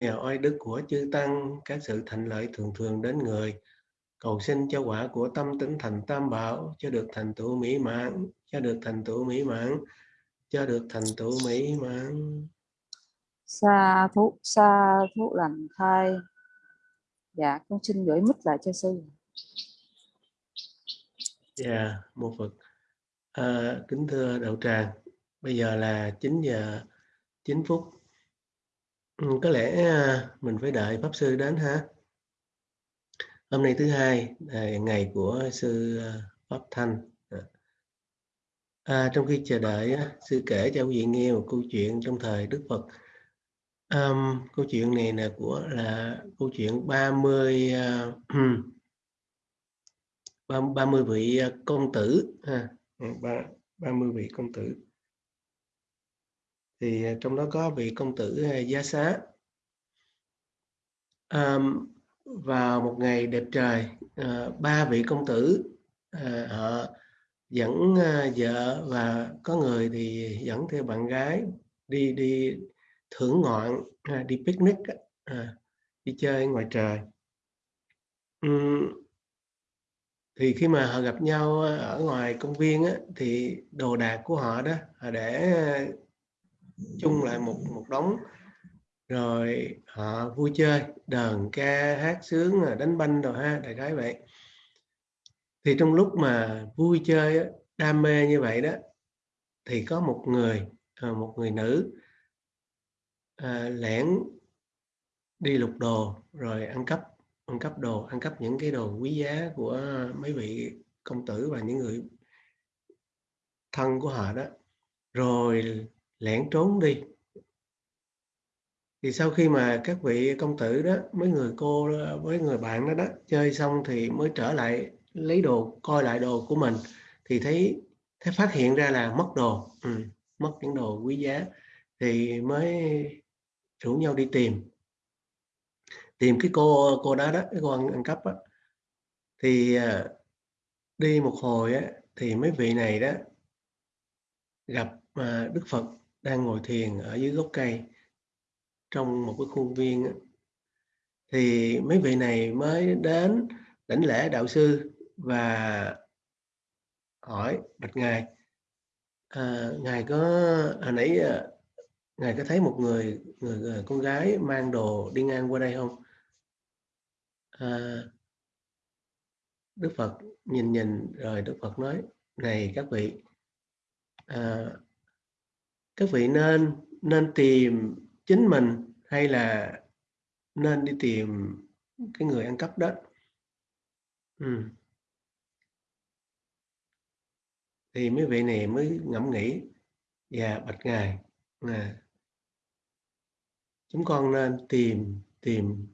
nhờ oai đức của chư tăng các sự thành lợi thường thường đến người. Cầu xin cho quả của tâm tính thành tam bảo cho được thành tựu mỹ mãn cho được thành tựu mỹ mãn cho được thành tựu mỹ mãn. Sa thú sa thú lành thai dạ con xin gửi mít lại cho sư. Dạ một phật. À, kính thưa đậu tràng bây giờ là 9 giờ 9 phút ừ, có lẽ à, mình phải đợi pháp sư đến ha. Hôm nay thứ hai à, ngày của sư à, pháp thanh. À, trong khi chờ đợi sư kể cho quý vị nghe một câu chuyện trong thời đức phật. Um, câu chuyện này là của là câu chuyện 30 uh, 30 vị công tử ha. Ba 30 vị công tử thì à, trong đó có vị công tử à, giá xá. À, vào một ngày đẹp trời à, ba vị công tử à, họ dẫn à, vợ và có người thì dẫn theo bạn gái đi đi thưởng ngoạn à, đi picnic à, đi chơi ngoài trời. Uhm, thì khi mà họ gặp nhau à, ở ngoài công viên á, thì đồ đạc của họ đó họ để chung lại một một đống. Rồi họ vui chơi đờn ca hát sướng à, đánh banh rồi ha đại khái vậy. Thì trong lúc mà vui chơi đam mê như vậy đó thì có một người à, một người nữ à, lẻn đi lục đồ rồi ăn cắp ăn cắp đồ ăn cắp những cái đồ quý giá của mấy vị công tử và những người thân của họ đó. Rồi lẻn trốn đi. Thì sau khi mà các vị công tử đó mấy người cô với người bạn đó đó chơi xong thì mới trở lại lấy đồ coi lại đồ của mình thì thấy thấy phát hiện ra là mất đồ ừ, mất những đồ quý giá thì mới rủ nhau đi tìm. Tìm cái cô cô đó đó cái cô ăn, ăn cắp đó. thì à, đi một hồi á thì mấy vị này đó gặp à, Đức Phật đang ngồi thiền ở dưới gốc cây trong một cái khuôn viên thì mấy vị này mới đến đảnh lễ đạo sư và hỏi bạch ngài à, ngài có hồi nãy à, ngài có thấy một người, người người con gái mang đồ đi ngang qua đây không? À, Đức Phật nhìn nhìn rồi Đức Phật nói này các vị à, các vị nên nên tìm chính mình hay là nên đi tìm cái người ăn cắp đó ừ. thì mấy vị này mới ngẫm nghĩ và bạch ngài à, chúng con nên tìm tìm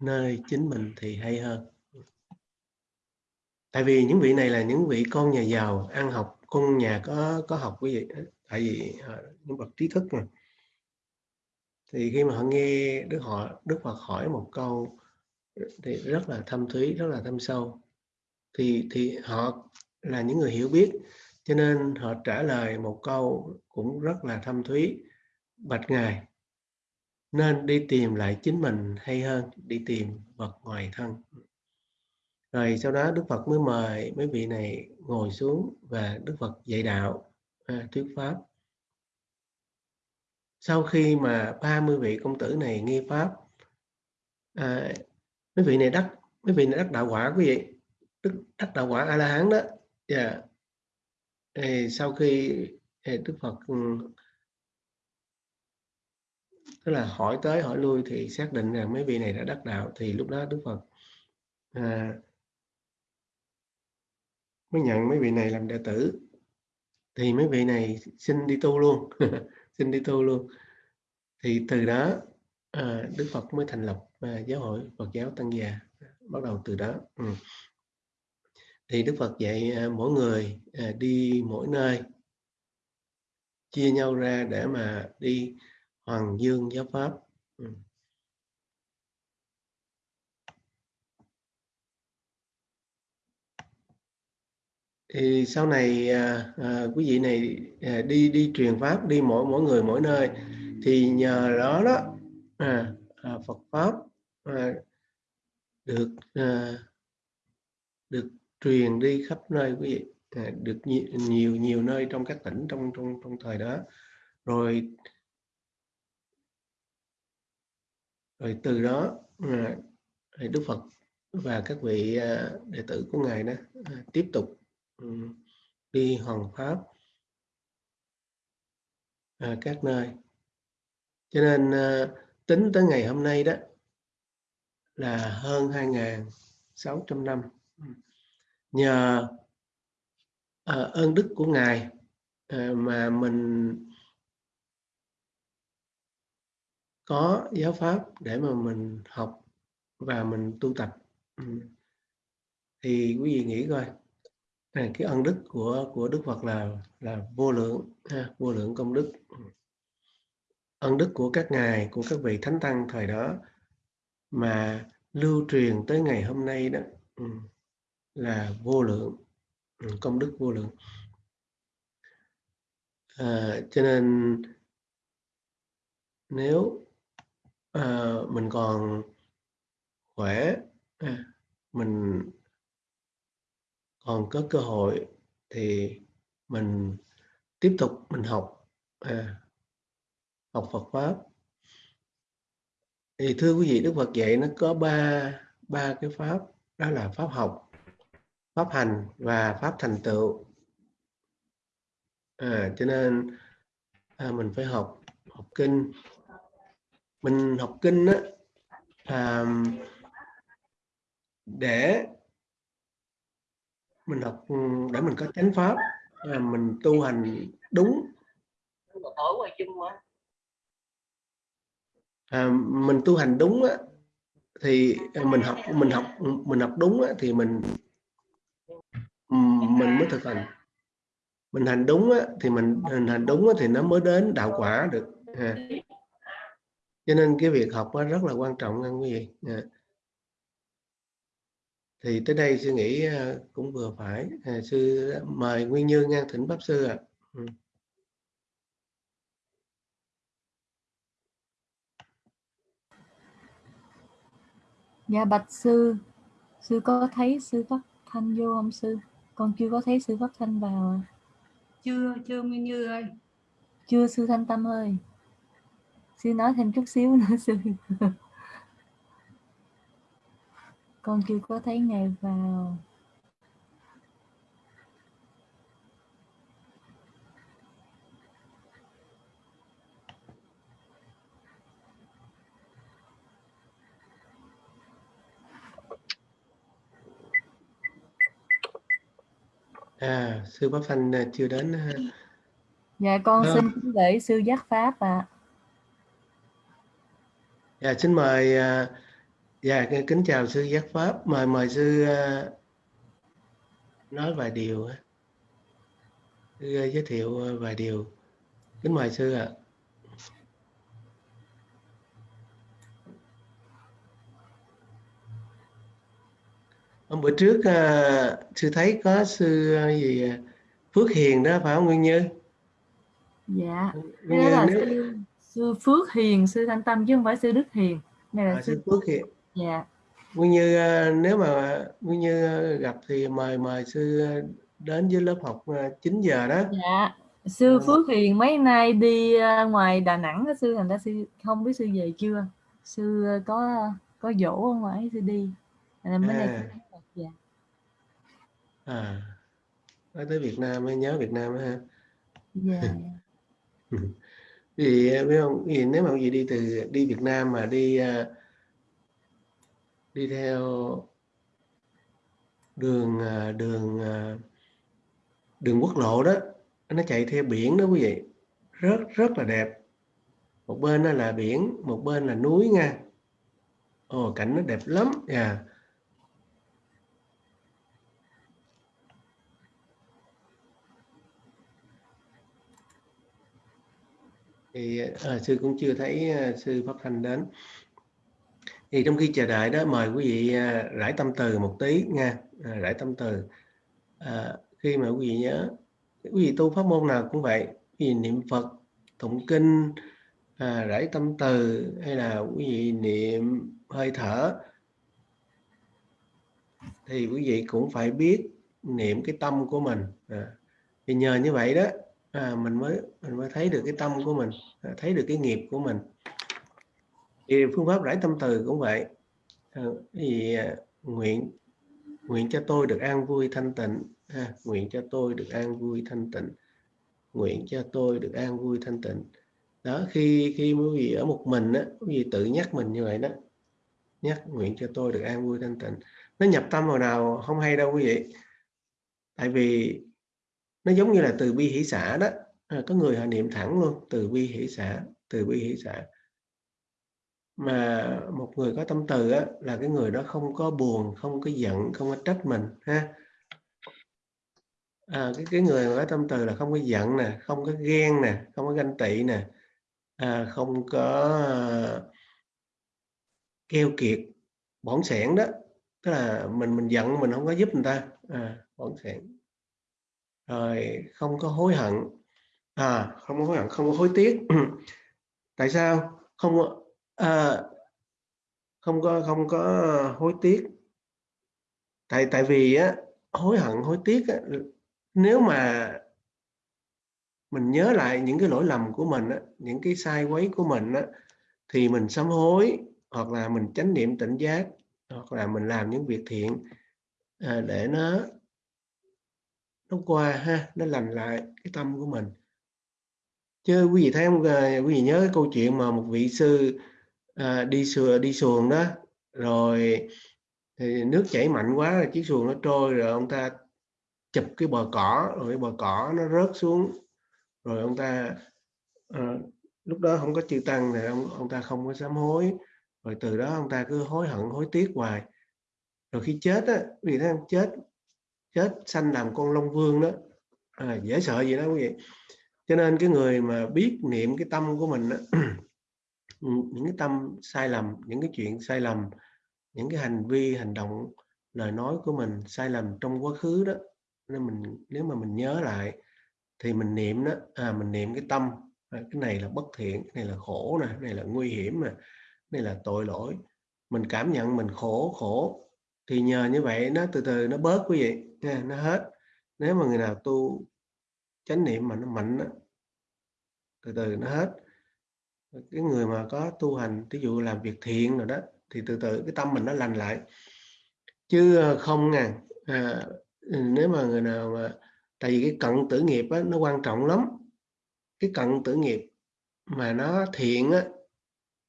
nơi chính mình thì hay hơn tại vì những vị này là những vị con nhà giàu ăn học con nhà có có học quý vị tại vì ờ, những bậc trí thức mà. Thì khi mà họ nghe đức họ, đức phật hỏi một câu ờ, thì rất là thâm thúy, rất là thâm sâu. Thì thì họ là những người hiểu biết, cho nên họ trả lời một câu cũng rất là thâm thúy, bạch ngài, nên đi tìm lại chính mình hay hơn đi tìm vật ngoài thân? Rồi sau đó Đức Phật mới mời mấy vị này ngồi xuống và Đức Phật dạy đạo à, thuyết pháp sau khi mà 30 vị công tử này nghe pháp à, mấy vị này đắc mấy vị này đắc đạo quả quý vị đức đắc đạo quả a la hán đó yeah. Dạ. Thì sau khi Đức Phật ừ, tức là hỏi tới hỏi lui thì xác định rằng mấy vị này đã đắc đạo thì lúc đó Đức Phật à, mới nhận mấy vị này làm đệ tử thì mấy vị này xin đi tu luôn. Xin đi tu luôn. Thì từ đó à, Đức Phật mới thành lập à, giáo hội Phật giáo Tăng Già bắt đầu từ đó. Ừ. thì Đức Phật dạy à, mỗi người à, đi mỗi nơi chia nhau ra để mà đi Hoàng Dương giáo pháp. Ừ. thì sau này à, à, quý vị này à, đi đi truyền pháp đi mỗi mỗi người mỗi nơi thì nhờ đó đó à, à, Phật pháp à, được à, được truyền đi khắp nơi quý vị à, được nhiều, nhiều nhiều nơi trong các tỉnh trong trong trong thời đó. Rồi rồi từ đó à, Đức Phật và các vị à, đệ tử của ngài đó à, tiếp tục đi hoàn pháp. À, các nơi. Cho nên à, tính tới ngày hôm nay đó là hơn 2.600 năm. Nhờ à, ơn đức của ngài à, mà mình có giáo pháp để mà mình học và mình tu tập. Thì quý vị nghĩ coi này cái ân đức của của Đức Phật là là vô lượng ha, vô lượng công đức. Ừ. Ân đức của các ngài của các vị thánh tăng thời đó mà lưu truyền tới ngày hôm nay đó ừ, là vô lượng ừ, công đức vô lượng. À, cho nên nếu à, mình còn khỏe à, mình còn có cơ hội thì mình tiếp tục mình học à, học Phật pháp. Thì thưa quý vị Đức Phật dạy nó có ba ba cái pháp đó là pháp học pháp hành và pháp thành tựu. À, cho nên à, mình phải học học kinh. Mình học kinh á à, để mình học để mình có chánh pháp à, mình tu hành đúng. À, mình tu hành đúng á, thì mình học mình học mình học đúng á, thì mình mình mới thực hành. Mình hành đúng á, thì mình, mình hành đúng á, thì nó mới đến đạo quả được à. cho nên cái việc học rất là quan trọng nha quý vị. À. thì tới đây sư nghĩ à, cũng vừa phải. À, sư mời nguyên như ngang thỉnh pháp sư ạ. À. dạ bạch sư. Sư có thấy sư phát thanh vô không sư? Con chưa có thấy sư phát thanh vào chưa chưa Nguyên Như ơi. Chưa sư thanh tâm ơi. Sư nói thêm chút xíu nữa sư con chưa có thấy ngài vào à sư pháp thanh à, chưa đến ha dạ con à. xin gửi sư giác pháp ạ à. dạ xin mời à, dạ kính chào sư giác pháp. Mời mời sư à, nói vài điều sư giới thiệu vài điều. Kính mời sư ạ. À. hôm bữa trước sư thấy có sư gì Phước Hiền đó phải không Nguyên Như? Dạ. Nguyên Như, là nếu... sư, sư Phước Hiền sư Thanh Tâm chứ không phải sư Đức Hiền. Này là à, sư Phước Hiền dạ. Nguyên Như uh, nếu mà Nguyên Như gặp thì mời mời sư đến với lớp học uh, 9 giờ đó. Dạ. Sư. Phước Hiền mấy nay đi uh, ngoài Đà Nẵng đó, sư thành ra sư không biết sư về chưa? Sư uh, có có dỗ ở ngoài sư đi. Nên mới à. nay dạ. À. Nói tới Việt Nam mới nhớ Việt Nam ha. Dạ. Vì biết không? Vì nếu mà gì đi từ đi Việt Nam mà đi à, đi theo đường à, đường à, đường quốc lộ đó nó chạy theo biển đó quý vị. Rất rất là đẹp. Một bên đó là biển một bên là núi nha. Ồ cảnh nó đẹp lắm nha. Yeah. thì à, sư cũng chưa thấy à, sư pháp thanh đến thì trong khi chờ đợi đó mời quý vị à, rải tâm từ một tí nha. À, rải tâm từ. À, khi mà quý vị nhớ quý vị tu pháp môn nào cũng vậy quý vị niệm phật tụng kinh à, rải tâm từ hay là quý vị niệm hơi thở thì quý vị cũng phải biết niệm cái tâm của mình. À, thì nhờ như vậy đó à, mình mới mình mới thấy được cái tâm của mình à, thấy được cái nghiệp của mình thì phương pháp rải tâm từ cũng vậy. À, thì ờ, nguyện nguyện cho tôi được an vui thanh tịnh ha, nguyện cho tôi được an vui thanh tịnh. Nguyện cho tôi được an vui thanh tịnh. Đó khi khi quý vị ở một mình á quý vị tự nhắc mình như vậy đó. Nhắc nguyện cho tôi được an vui thanh tịnh. Nó nhập tâm vào nào không hay đâu quý vị. Tại vì nó giống như là từ bi hỷ xã đó. À, có người họ niệm thẳng luôn từ bi hỷ xã từ bi hỷ xã mà một người có tâm từ á, là cái người đó không có buồn không có giận không có trách mình ha à, cái cái người mà có tâm từ là không có giận nè không có ghen nè không có ganh tị nè à, không có uh, keo kiệt bỏng sẻn đó tức là mình mình giận mình không có giúp người ta à, bỏng sẻn rồi không có hối hận à không có hối hận không có hối tiếc tại sao không à, không có không có hối tiếc. Tại tại vì á hối hận hối tiếc á, nếu mà mình nhớ lại những cái lỗi lầm của mình á, những cái sai quấy của mình á, thì mình sám hối hoặc là mình chánh niệm tỉnh giác hoặc là mình làm những việc thiện à, để nó nó qua ha nó lành lại cái tâm của mình. Chứ quý vị thấy không quý vị nhớ cái câu chuyện mà một vị sư à, đi sùa đi xuồng đó. Rồi thì nước chảy mạnh quá chiếc xuồng nó trôi rồi ông ta chụp cái bờ cỏ rồi cái bờ cỏ nó rớt xuống. Rồi ông ta à, lúc đó không có chư tăng thì ông ông ta không có sám hối. Rồi từ đó ông ta cứ hối hận hối tiếc hoài. Rồi khi chết á vì nó chết chết sanh làm con long vương đó. À, dễ sợ gì đó quý vị. Cho nên cái người mà biết niệm cái tâm của mình đó, những cái tâm sai lầm những cái chuyện sai lầm những cái hành vi hành động lời nói của mình sai lầm trong quá khứ đó. Nên mình nếu mà mình nhớ lại thì mình niệm đó à mình niệm cái tâm à, cái này là bất thiện cái này là khổ nè cái này là nguy hiểm nè đây là tội lỗi. Mình cảm nhận mình khổ khổ thì nhờ như vậy nó từ từ nó bớt quý vị nha nó hết. Nếu mà người nào tu chánh niệm mà nó mạnh đó, từ từ nó hết cái người mà có tu hành ví dụ làm việc thiện rồi đó thì từ từ cái tâm mình nó lành lại. Chứ ờ, không nè à, ừ, nếu mà người nào mà tại vì cái cận tử nghiệp á, nó quan trọng lắm. Cái cận tử nghiệp mà nó thiện á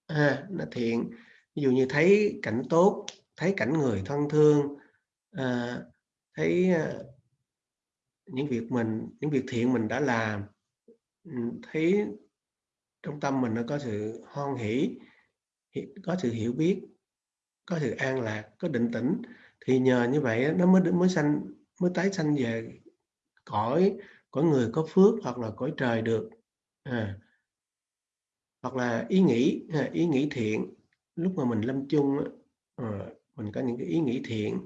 à, nó thiện. Ví dụ như thấy cảnh tốt thấy cảnh người thân thương à, thấy à, những việc mình những việc thiện mình đã làm ừ, thấy trong tâm mình nó có sự hoan hỷ có sự hiểu biết có sự an lạc có định tĩnh. Thì nhờ như vậy nó mới mới sanh mới tái sanh về cõi cõi người có phước hoặc là cõi trời được. À, hoặc là ý nghĩ à, ý nghĩ thiện. Lúc mà mình lâm chung à, mình có những cái ý nghĩ thiện.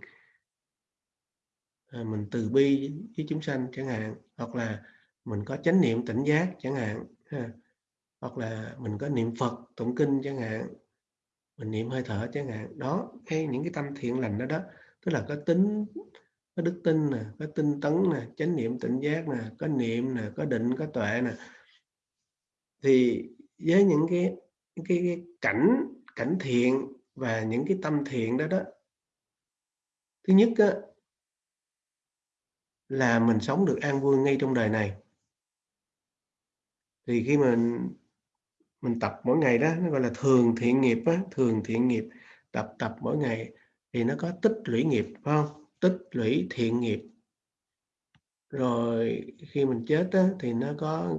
À, mình từ bi với chúng sanh chẳng hạn hoặc là mình có chánh niệm tỉnh giác chẳng hạn ha hoặc là mình có niệm Phật tụng kinh chẳng hạn mình niệm hơi thở chẳng hạn. Đó hay những cái tâm thiện lành đó đó tức là có tính có đức tin nè có tinh tấn nè chánh niệm tỉnh giác nè có niệm nè có định có tuệ nè. Thì với những cái cái, cái cảnh cảnh thiện và những cái tâm thiện đó đó thứ nhất á, là mình sống được an vui ngay trong đời này. Thì khi mình mình tập mỗi ngày đó nó gọi là thường thiện nghiệp á, thường thiện nghiệp. Tập tập mỗi ngày thì nó có tích lũy nghiệp phải không? Tích lũy thiện nghiệp. Rồi khi mình chết á, thì nó có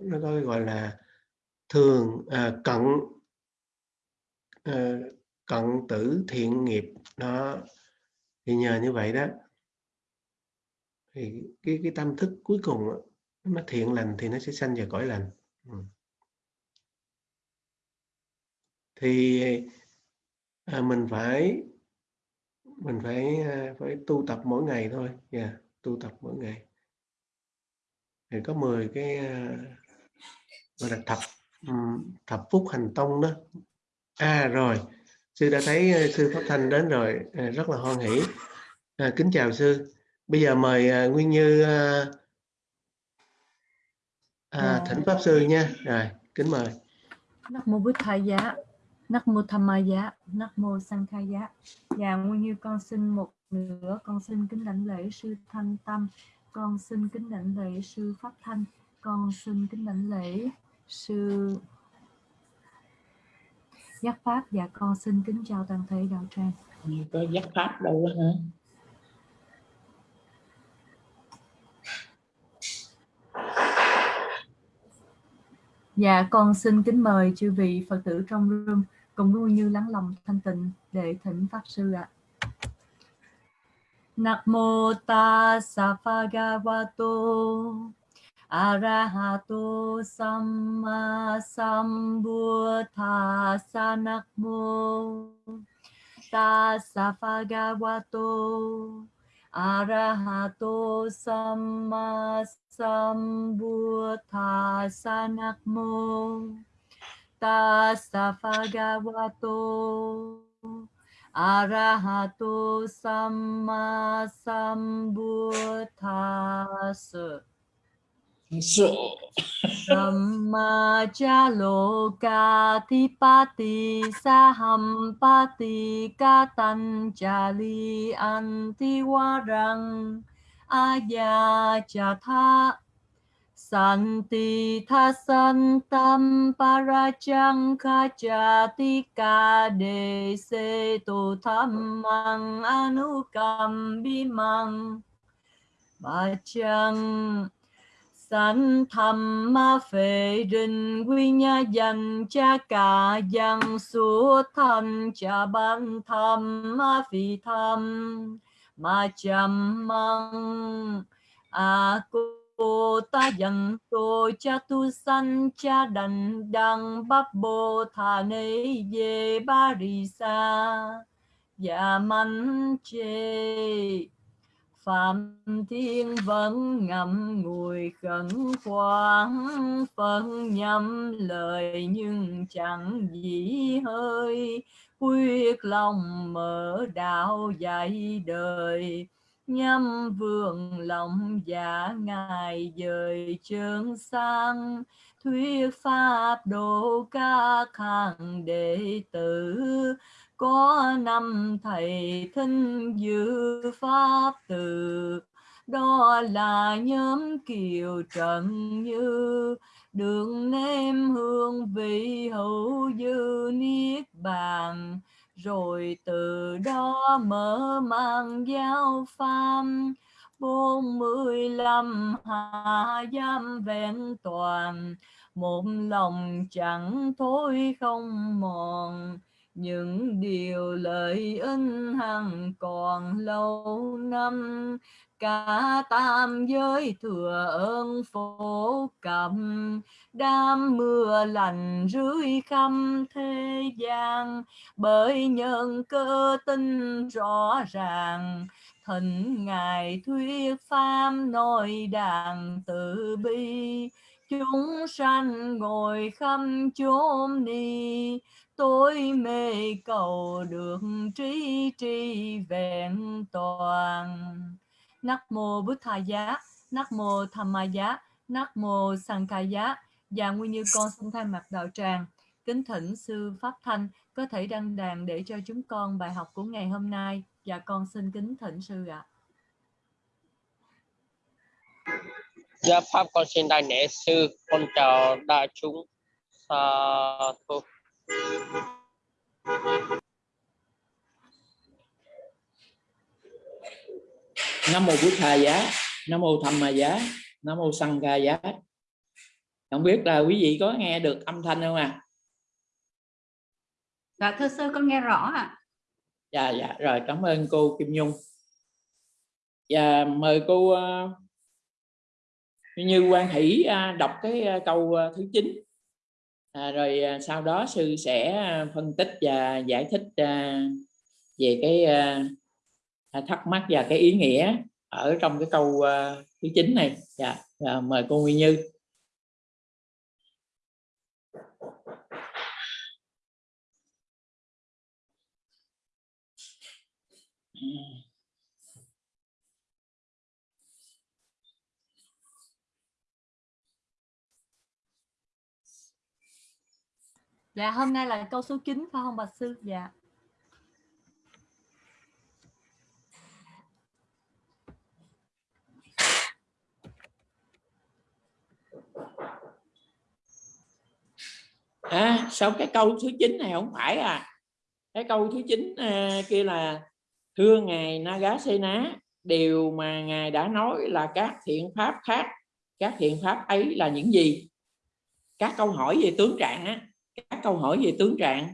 nó có gọi là thường à, cận à, cận tử thiện nghiệp. Nó thì nhờ như vậy đó thì cái cái tâm thức cuối cùng nó thiện lành thì nó sẽ sanh về cõi lành. Ừ thì à, mình phải mình phải à, phải tu tập mỗi ngày thôi. Nha yeah, tu tập mỗi ngày. Thì có 10 cái uh, gọi là thập thập phúc hành tông đó. À rồi sư đã thấy uh, sư pháp thanh đến rồi à, rất là hoan hỷ. À, kính chào sư. Bây giờ mời uh, nguyên như uh, à, thỉnh pháp sư nha. Rồi kính mời. Nắc mô Bụt Thầy giá, Nắc mô Tham giá, Nắc mô Sang Khai giá. Và nguyên như con xin một nữa, con xin kính lãnh lễ sư Thanh Tâm, con xin kính lãnh lễ sư Pháp Thanh, con xin kính lãnh lễ sư Giác Pháp và con xin kính chào toàn thể đạo tràng. Có giác Pháp đâu đó hả? Dạ con xin kính mời chư vị Phật tử trong room cùng vui như lắng lòng thanh tịnh để thỉnh Pháp Sư ạ. Namo tassa bhagavato arahato samma sambuddhassa namo tassa bhagavato arahato samma sambuddhassa mô tassa bhagavato arahato samma sambuddhassa Sợ. Samma cha loka thipati sahampati katan chali antiwarang aya Santi tha santam parachang kachati ka de se tu thammang anukam bimang Bachang Sanh tham, ma phệ đình quy nha dành cha cả dần su tham cha ban tham ma phi tham. Ma chăm măng, a cô ta dần tô cha tu san cha đành đăng bắp bồ thà nấy về ba rì sa. Dạ mắn chê. Phạm Thiên vẫn ngậm ngùi khẩn khoáng, phân nhâm lời nhưng chẳng gì hơi. Quyết lòng mở đạo dạy đời nhâm vương lòng giả ngài dời trường sang. Thuyết pháp độ các hàng đệ tử. Có năm thầy thinh dự pháp từ. Đó là nhóm kiều trần như. Đường nêm hương vị hữu dư niết bàn rồi từ đó mở mang giáo pháp bốn mươi lăm hạ giam vẹn toàn. Một lòng chẳng thôi không mòn những điều lợi ích hằng còn lâu năm, cả tam giới thừa ơn phổ cầm đam mưa lành rưới khắp thế gian. Bởi nhân cơ tinh rõ ràng thỉnh ngài thuyết pháp nội đàn từ bi. Chúng sanh ngồi khâm chốn ni tôi mê cầu được trí tri vẹn toàn Nắc mô Bút Thà Giá, Nắc mô Tham Ma Giá, Nắc mô Sang Ca Giá. Và nguyên như con xin thay mặt đạo tràng, kính thỉnh sư Pháp Thanh có thể đăng đàn để cho chúng con bài học của ngày hôm nay. Và con xin kính thỉnh sư ạ. Dạ Pháp con xin đại lễ sư, con chào đại chúng. Sa uh, nam mô bút tha giá nam mô tham ma giá nam mô sanh ca giá. Không biết là quý vị có nghe được âm thanh không à dạ thưa sư con nghe rõ ạ. Dạ dạ rồi cảm ơn cô Kim Nhung. Và mời cô uh, như quan hỷ uh, đọc cái uh, câu uh, thứ 9 à, rồi à, sau đó sư sẽ à, phân tích và giải thích à, về cái thắc mắc và cái ý nghĩa ở trong cái câu thứ chín này dạ yeah. mời cô Nguyên Như Mm-hmm. Dạ hôm nay là câu số 9 phải không bạch sư? Dạ. à sao cái câu thứ 9 này không phải à cái câu thứ 9 à, kia là thưa ngài Nagasena điều mà ngài đã nói là các thiện pháp khác các thiện pháp ấy là những gì các câu hỏi về tướng trạng á các câu hỏi về tướng trạng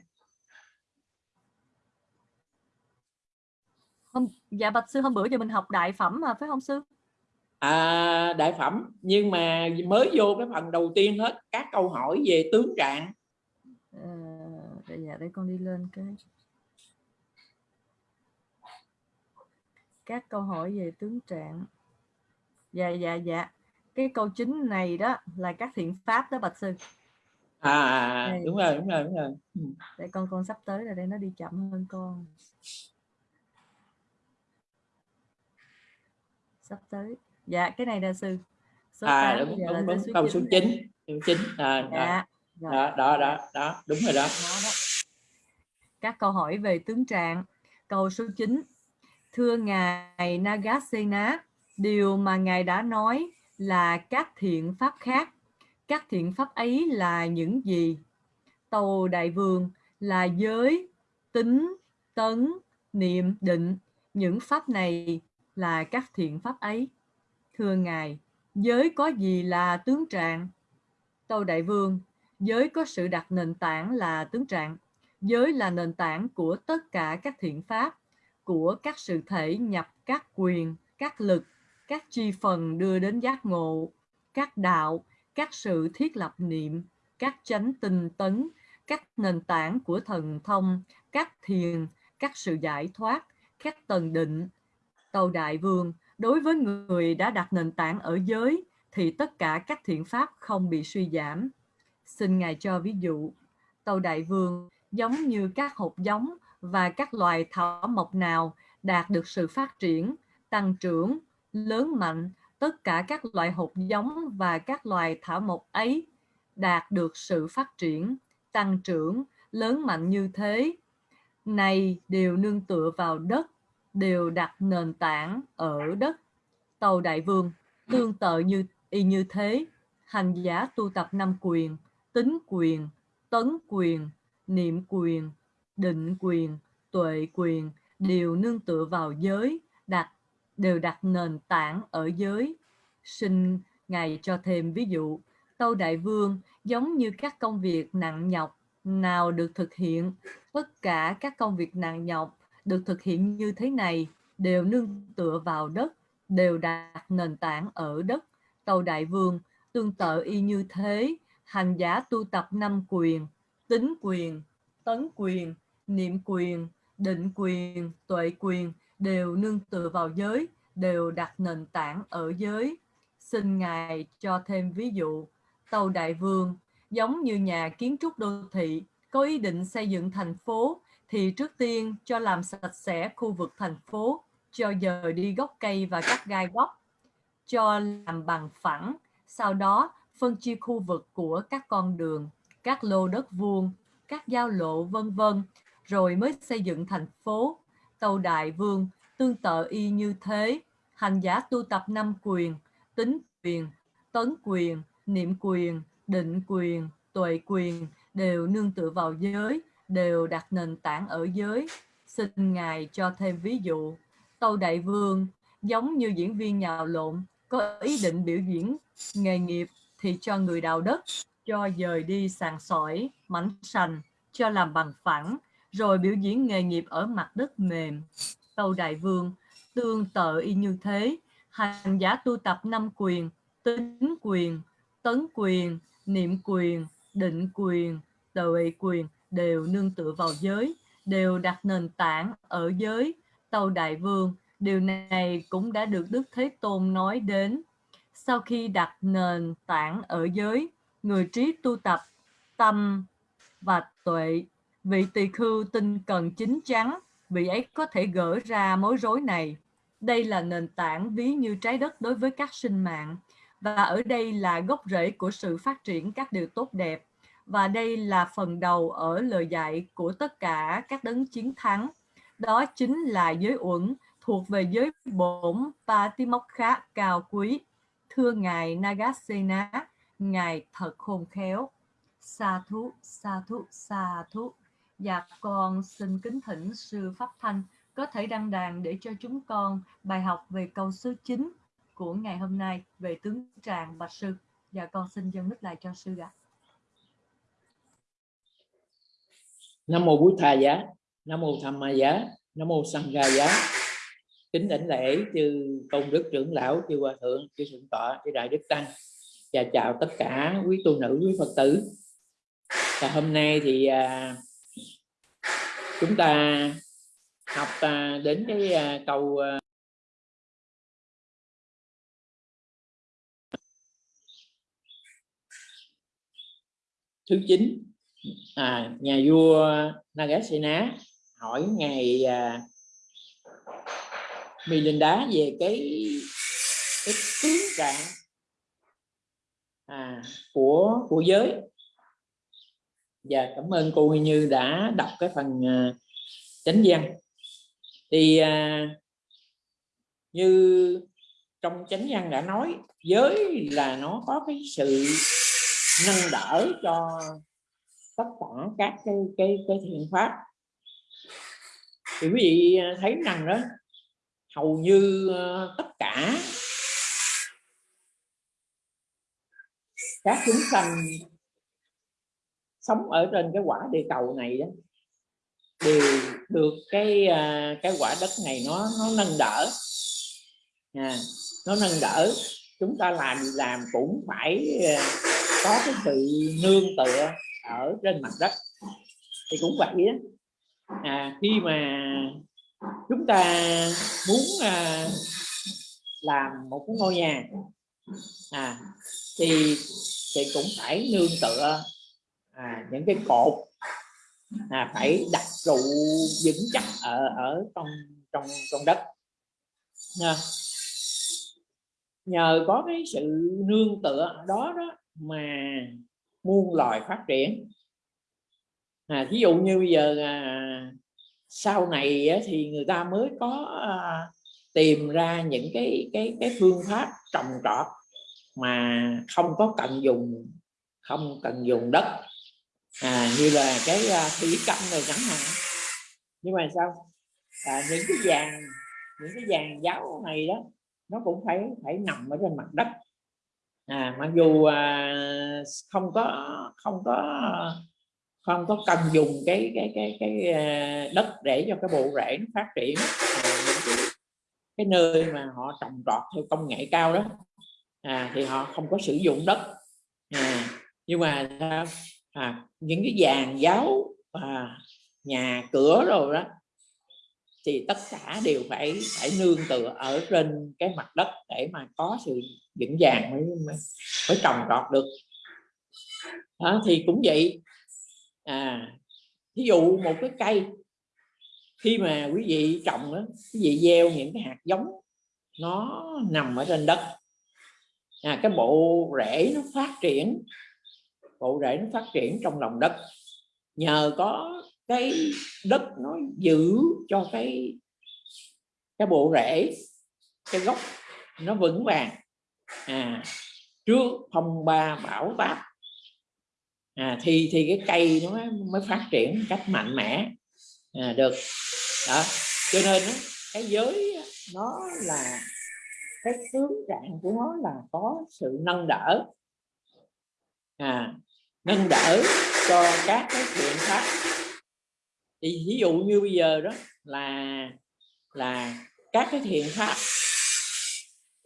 Hôm dạ bạch sư hôm bữa giờ mình học đại phẩm mà phải không sư? à, đại phẩm nhưng mà mới vô cái phần đầu tiên hết các câu hỏi về tướng trạng để dạ để con đi lên cái các câu hỏi về tướng trạng. Dạ dạ dạ. Cái câu chính này đó là các thiện pháp đó bạch sư. À, à, à Đây. đúng rồi đúng rồi đúng rồi Ừ. Để con con sắp tới rồi đây nó đi chậm hơn con. Sắp tới. Dạ cái này là sư. Số à đúng đúng, đúng số câu số chín 9 này. câu 9 à, đó, Dạ. Rồi. đó đó đó đó đúng rồi đó Đó đó. Các câu hỏi về tướng trạng. Câu số 9. Thưa Ngài Nagasena, điều mà Ngài đã nói là các thiện pháp khác. Các thiện pháp ấy là những gì? Tàu Đại Vương là giới, tính, tấn, niệm, định. Những pháp này là các thiện pháp ấy. Thưa Ngài, giới có gì là tướng trạng? Tâu Đại Vương, giới có sự đặt nền tảng là tướng trạng. Giới là nền tảng của tất cả các thiện pháp, của các sự thể nhập các quyền, các lực, các chi phần đưa đến giác ngộ, các đạo, các sự thiết lập niệm, các chánh tinh tấn, các nền tảng của thần thông, các thiền, các sự giải thoát, các tầng định. tàu Đại Vương, đối với người đã đặt nền tảng ở giới, thì tất cả các thiện pháp không bị suy giảm. Xin Ngài cho ví dụ, tàu đại vương giống như các hột giống và các loài thảo mộc nào đạt được sự phát triển, tăng trưởng, lớn mạnh, tất cả các loại hột giống và các loài thảo mộc ấy đạt được sự phát triển, tăng trưởng, lớn mạnh như thế. Này đều nương tựa vào đất, đều đặt nền tảng ở đất. Tàu đại vương tương tự như y như thế, hành giả tu tập năm quyền, tính quyền, tấn quyền, niệm quyền, định quyền, tuệ quyền đều nương tựa vào giới, đặt đều đặt nền tảng ở giới. Xin Ngài cho thêm ví dụ, Tâu Đại Vương giống như các công việc nặng nhọc nào được thực hiện, tất cả các công việc nặng nhọc được thực hiện như thế này đều nương tựa vào đất, đều đặt nền tảng ở đất. Tâu Đại Vương tương tự y như thế, hành giả tu tập năm quyền, tính quyền, tấn quyền, niệm quyền, định quyền, tuệ quyền đều nương tựa vào giới, đều đặt nền tảng ở giới. Xin Ngài cho thêm ví dụ, tàu Đại Vương giống như nhà kiến trúc đô thị có ý định xây dựng thành phố thì trước tiên cho làm sạch sẽ khu vực thành phố, cho dời đi gốc cây và các gai góc, cho làm bằng phẳng, sau đó phân chia khu vực của các con đường, các lô đất vuông, các giao lộ vân vân, rồi mới xây dựng thành phố. Tâu Đại Vương tương tự y như thế, hành giả tu tập năm quyền, tính quyền, tấn quyền, niệm quyền, định quyền, tuệ quyền đều nương tựa vào giới, đều đặt nền tảng ở giới. Xin Ngài cho thêm ví dụ. Tâu Đại Vương giống như diễn viên nhào lộn, có ý định biểu diễn nghề nghiệp thì cho người đào đất, cho dời đi sàn sỏi, mảnh sành, cho làm bằng phẳng, rồi biểu diễn nghề nghiệp ở mặt đất mềm. Tâu Đại Vương tương tự y như thế, hành giả tu tập năm quyền, tính quyền, tấn quyền, niệm quyền, định quyền, tuệ quyền đều nương tựa vào giới, đều đặt nền tảng ở giới. Tâu Đại Vương, điều này cũng đã được Đức Thế Tôn nói đến. Sau khi đặt nền tảng ở giới, người trí tu tập tâm và tuệ, vị tỳ khưu tinh cần chính chắn, vị ấy có thể gỡ ra mối rối này. Đây là nền tảng ví như trái đất đối với các sinh mạng và ở đây là gốc rễ của sự phát triển các điều tốt đẹp và đây là phần đầu ở lời dạy của tất cả các đấng chiến thắng. Đó chính là giới uẩn thuộc về giới bổn Patimokha cao quý. Thưa Ngài Nagasena, Ngài thật khôn khéo. Sa thú, sa thú, sa thú. Dạ con xin kính thỉnh sư Pháp Thanh có thể đăng đàn để cho chúng con bài học về câu số 9 của ngày hôm nay về tướng tràng bạch sư. Dạ con xin dâng mic lại cho sư ạ. Nam mô Bụt Thà giá, Nam mô Tham Ma giá, Nam mô Sangha giá. Kính đảnh lễ chư công đức trưởng lão, chư hòa thượng, chư thượng tọa, chư đại đức tăng và chào tất cả quý tu nữ, quý Phật tử. Và hôm nay thì à, chúng ta học à, đến cái à, câu à, thứ chín. À, nhà vua Nagasena hỏi ngài à, Milinda về cái cái tướng trạng à, của của giới và cảm ơn cô Huy Như đã đọc cái phần uh, chánh văn. Thì uh, như trong chánh văn đã nói giới là nó có cái sự nâng đỡ cho tất cả các cái cái cái thiện pháp. Thì quý vị à, thấy rằng đó hầu như uh, tất cả các chúng sanh sống ở trên cái quả địa cầu này đó đều được cái à, cái quả đất này nó nó nâng đỡ. À, nó nâng đỡ. Chúng ta làm làm cũng phải à, có cái sự nương tựa ở trên mặt đất. Thì cũng vậy đó à, khi mà chúng ta muốn à, làm một cái ngôi nhà à, thì thì cũng phải nương tựa à, những cái cột à, phải đặt trụ vững chắc ở ở trong trong trong đất. Nha. nhờ có cái sự nương tựa đó đó mà muôn loài phát triển. À, ví dụ như bây giờ à, sau này á, thì người ta mới có à, tìm ra những cái cái cái phương pháp trồng trọt mà không có cần dùng không cần dùng đất à, như là cái à, uh, thủy canh này chẳng hạn. Nhưng mà sao? À, những cái vàng những cái vàng giáo này đó nó cũng phải phải nằm ở trên mặt đất. À, mặc dù à, không có không có không có cần dùng cái cái cái cái à, đất để cho cái bộ rễ nó phát triển. À, những cái, cái nơi mà họ trồng trọt theo công nghệ cao đó à, thì họ không có sử dụng đất. À, nhưng mà à, những cái vàng giáo à, nhà cửa rồi đó thì tất cả đều phải phải nương tựa ở trên cái mặt đất để mà có sự vững vàng mới mới, mới trồng trọt được. Đó, thì cũng vậy. À ví dụ một cái cây khi mà quý vị trồng đó quý vị gieo những cái hạt giống nó nằm ở trên đất à, cái bộ rễ nó phát triển bộ rễ nó phát triển trong lòng đất. Nhờ có cái đất nó giữ cho cái cái bộ rễ cái gốc nó vững vàng. À trước phong ba bão táp à, thì thì cái cây nó mới phát triển cách mạnh mẽ. À, được. Đó. Cho nên đó, cái giới nó là cái tướng trạng của nó là có sự nâng đỡ. À, nâng đỡ cho các cái thiện pháp. Thì ví dụ như bây giờ đó là là các cái thiện pháp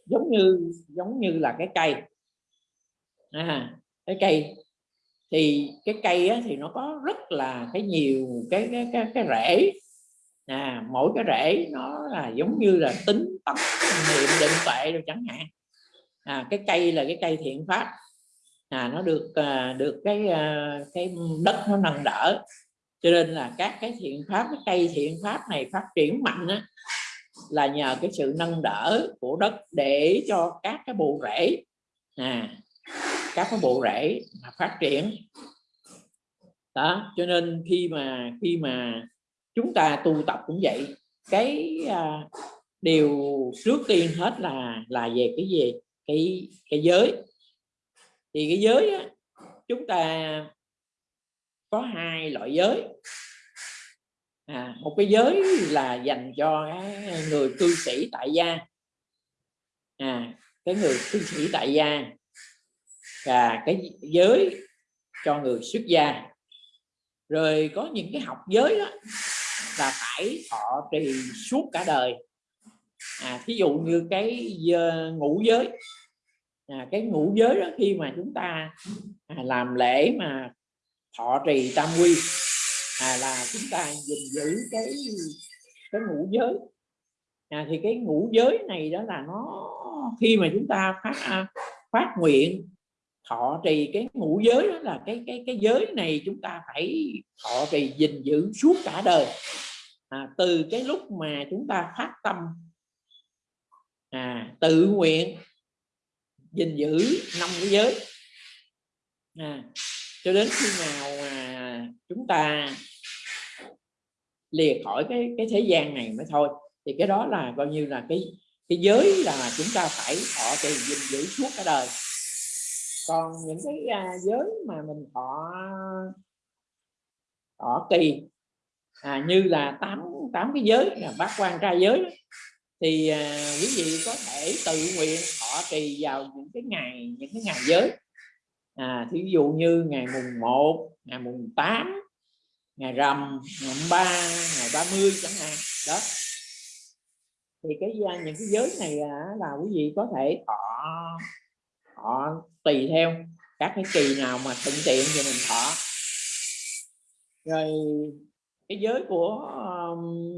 giống như giống như là cái cây. À, cái cây thì cái cây á, thì nó có rất là cái nhiều cái cái cái, cái rễ. À, mỗi cái rễ nó là giống như là tính tâm niệm định tuệ rồi chẳng hạn. À, cái cây là cái cây thiện pháp à, nó được à, được cái à, cái đất nó nâng đỡ. Cho nên là các cái thiện pháp cái cây thiện pháp này phát triển mạnh á, là nhờ cái sự nâng đỡ của đất để cho các cái bộ rễ. À các cái bộ rễ mà phát triển. Đó cho nên khi mà khi mà chúng ta tu tập cũng vậy cái à, điều trước tiên hết là là về cái gì? Cái cái giới thì cái giới á, chúng ta có hai loại giới. À, một cái giới là dành cho cái người cư sĩ tại gia. À, cái người cư sĩ tại gia và cái giới cho người xuất gia. Rồi có những cái học giới đó là phải họ trì suốt cả đời. À, thí dụ như cái ờ, ngũ giới à, cái ngũ giới đó khi mà chúng ta à, làm lễ mà thọ trì tam quy à, là chúng ta gìn giữ cái cái ngũ giới. À, thì cái ngũ giới này đó là nó khi mà chúng ta phát à, phát nguyện thọ trì cái ngũ giới đó là cái cái cái giới này chúng ta phải thọ trì gìn giữ suốt cả đời. À, từ cái lúc mà chúng ta phát tâm à, tự nguyện gìn giữ năm cái giới. À, cho đến khi nào mà chúng ta lìa khỏi cái cái thế gian này mới thôi thì cái đó là coi như là cái cái giới là chúng ta phải thọ trì gìn giữ suốt cả đời. Còn những cái à, giới mà mình thọ thọ kỳ à, như là tám tám cái giới là bát quan trai giới thì à, quý vị có thể tự nguyện họ trì vào những cái ngày những cái ngày giới. À, thí dụ như ngày mùng 1 ngày mùng 8 ngày rằm ngày 3 ngày 30 chẳng hạn đó. Thì cái à, những cái giới này à, là quý vị có thể họ họ tùy theo các cái kỳ nào mà thuận tiện thì mình thọ. Rồi cái giới của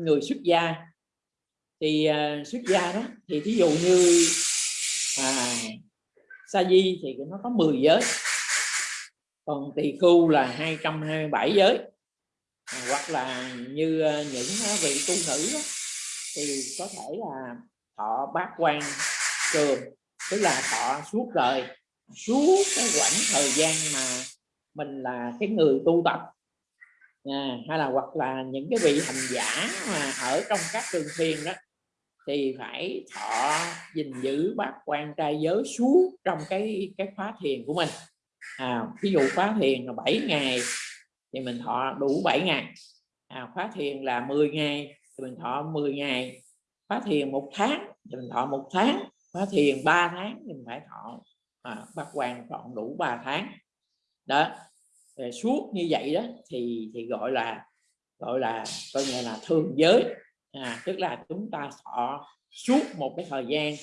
người xuất gia thì uh, xuất gia đó thì thí dụ như à, sa di thì nó có 10 giới còn tỳ khu là 227 giới. À, hoặc là như uh, những à, vị tu nữ đó, thì có thể là họ bát quan trường tức là họ suốt đời suốt cái quãng thời gian mà mình là cái người tu tập. À, hay là hoặc là những cái vị hành giả mà ở trong các trường thiền đó thì phải thọ gìn giữ bát quan trai giới suốt trong cái cái khóa thiền của mình. À, ví dụ khóa thiền là 7 ngày thì mình thọ đủ 7 ngày. À, khóa thiền là 10 ngày thì mình thọ 10 ngày. Khóa thiền một tháng thì mình thọ một tháng. Khóa thiền 3 tháng thì mình phải thọ à, bát quan chọn đủ 3 tháng. Đó Rồi suốt như vậy đó thì thì gọi là gọi là coi như là thường giới à, tức là chúng ta thọ suốt một cái thời gian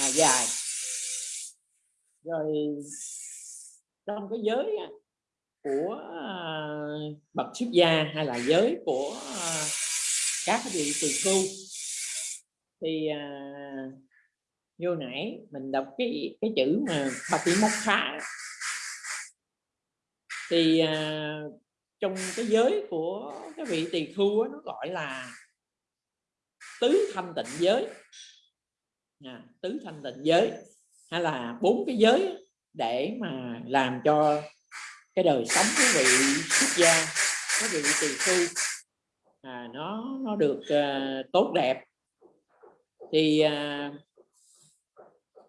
à, dài. Rồi trong cái giới à, của à, bậc xuất gia hay là giới của à, các vị tỳ khu thì à, vô nãy mình đọc cái cái chữ mà Patimokha thì à, trong cái giới của cái vị tỳ khu nó gọi là tứ thanh tịnh giới. À, tứ thanh tịnh giới. Hay là bốn cái giới để mà làm cho cái đời sống quý vị xuất gia quý vị tỳ khu à, nó nó được à, tốt đẹp. Thì à,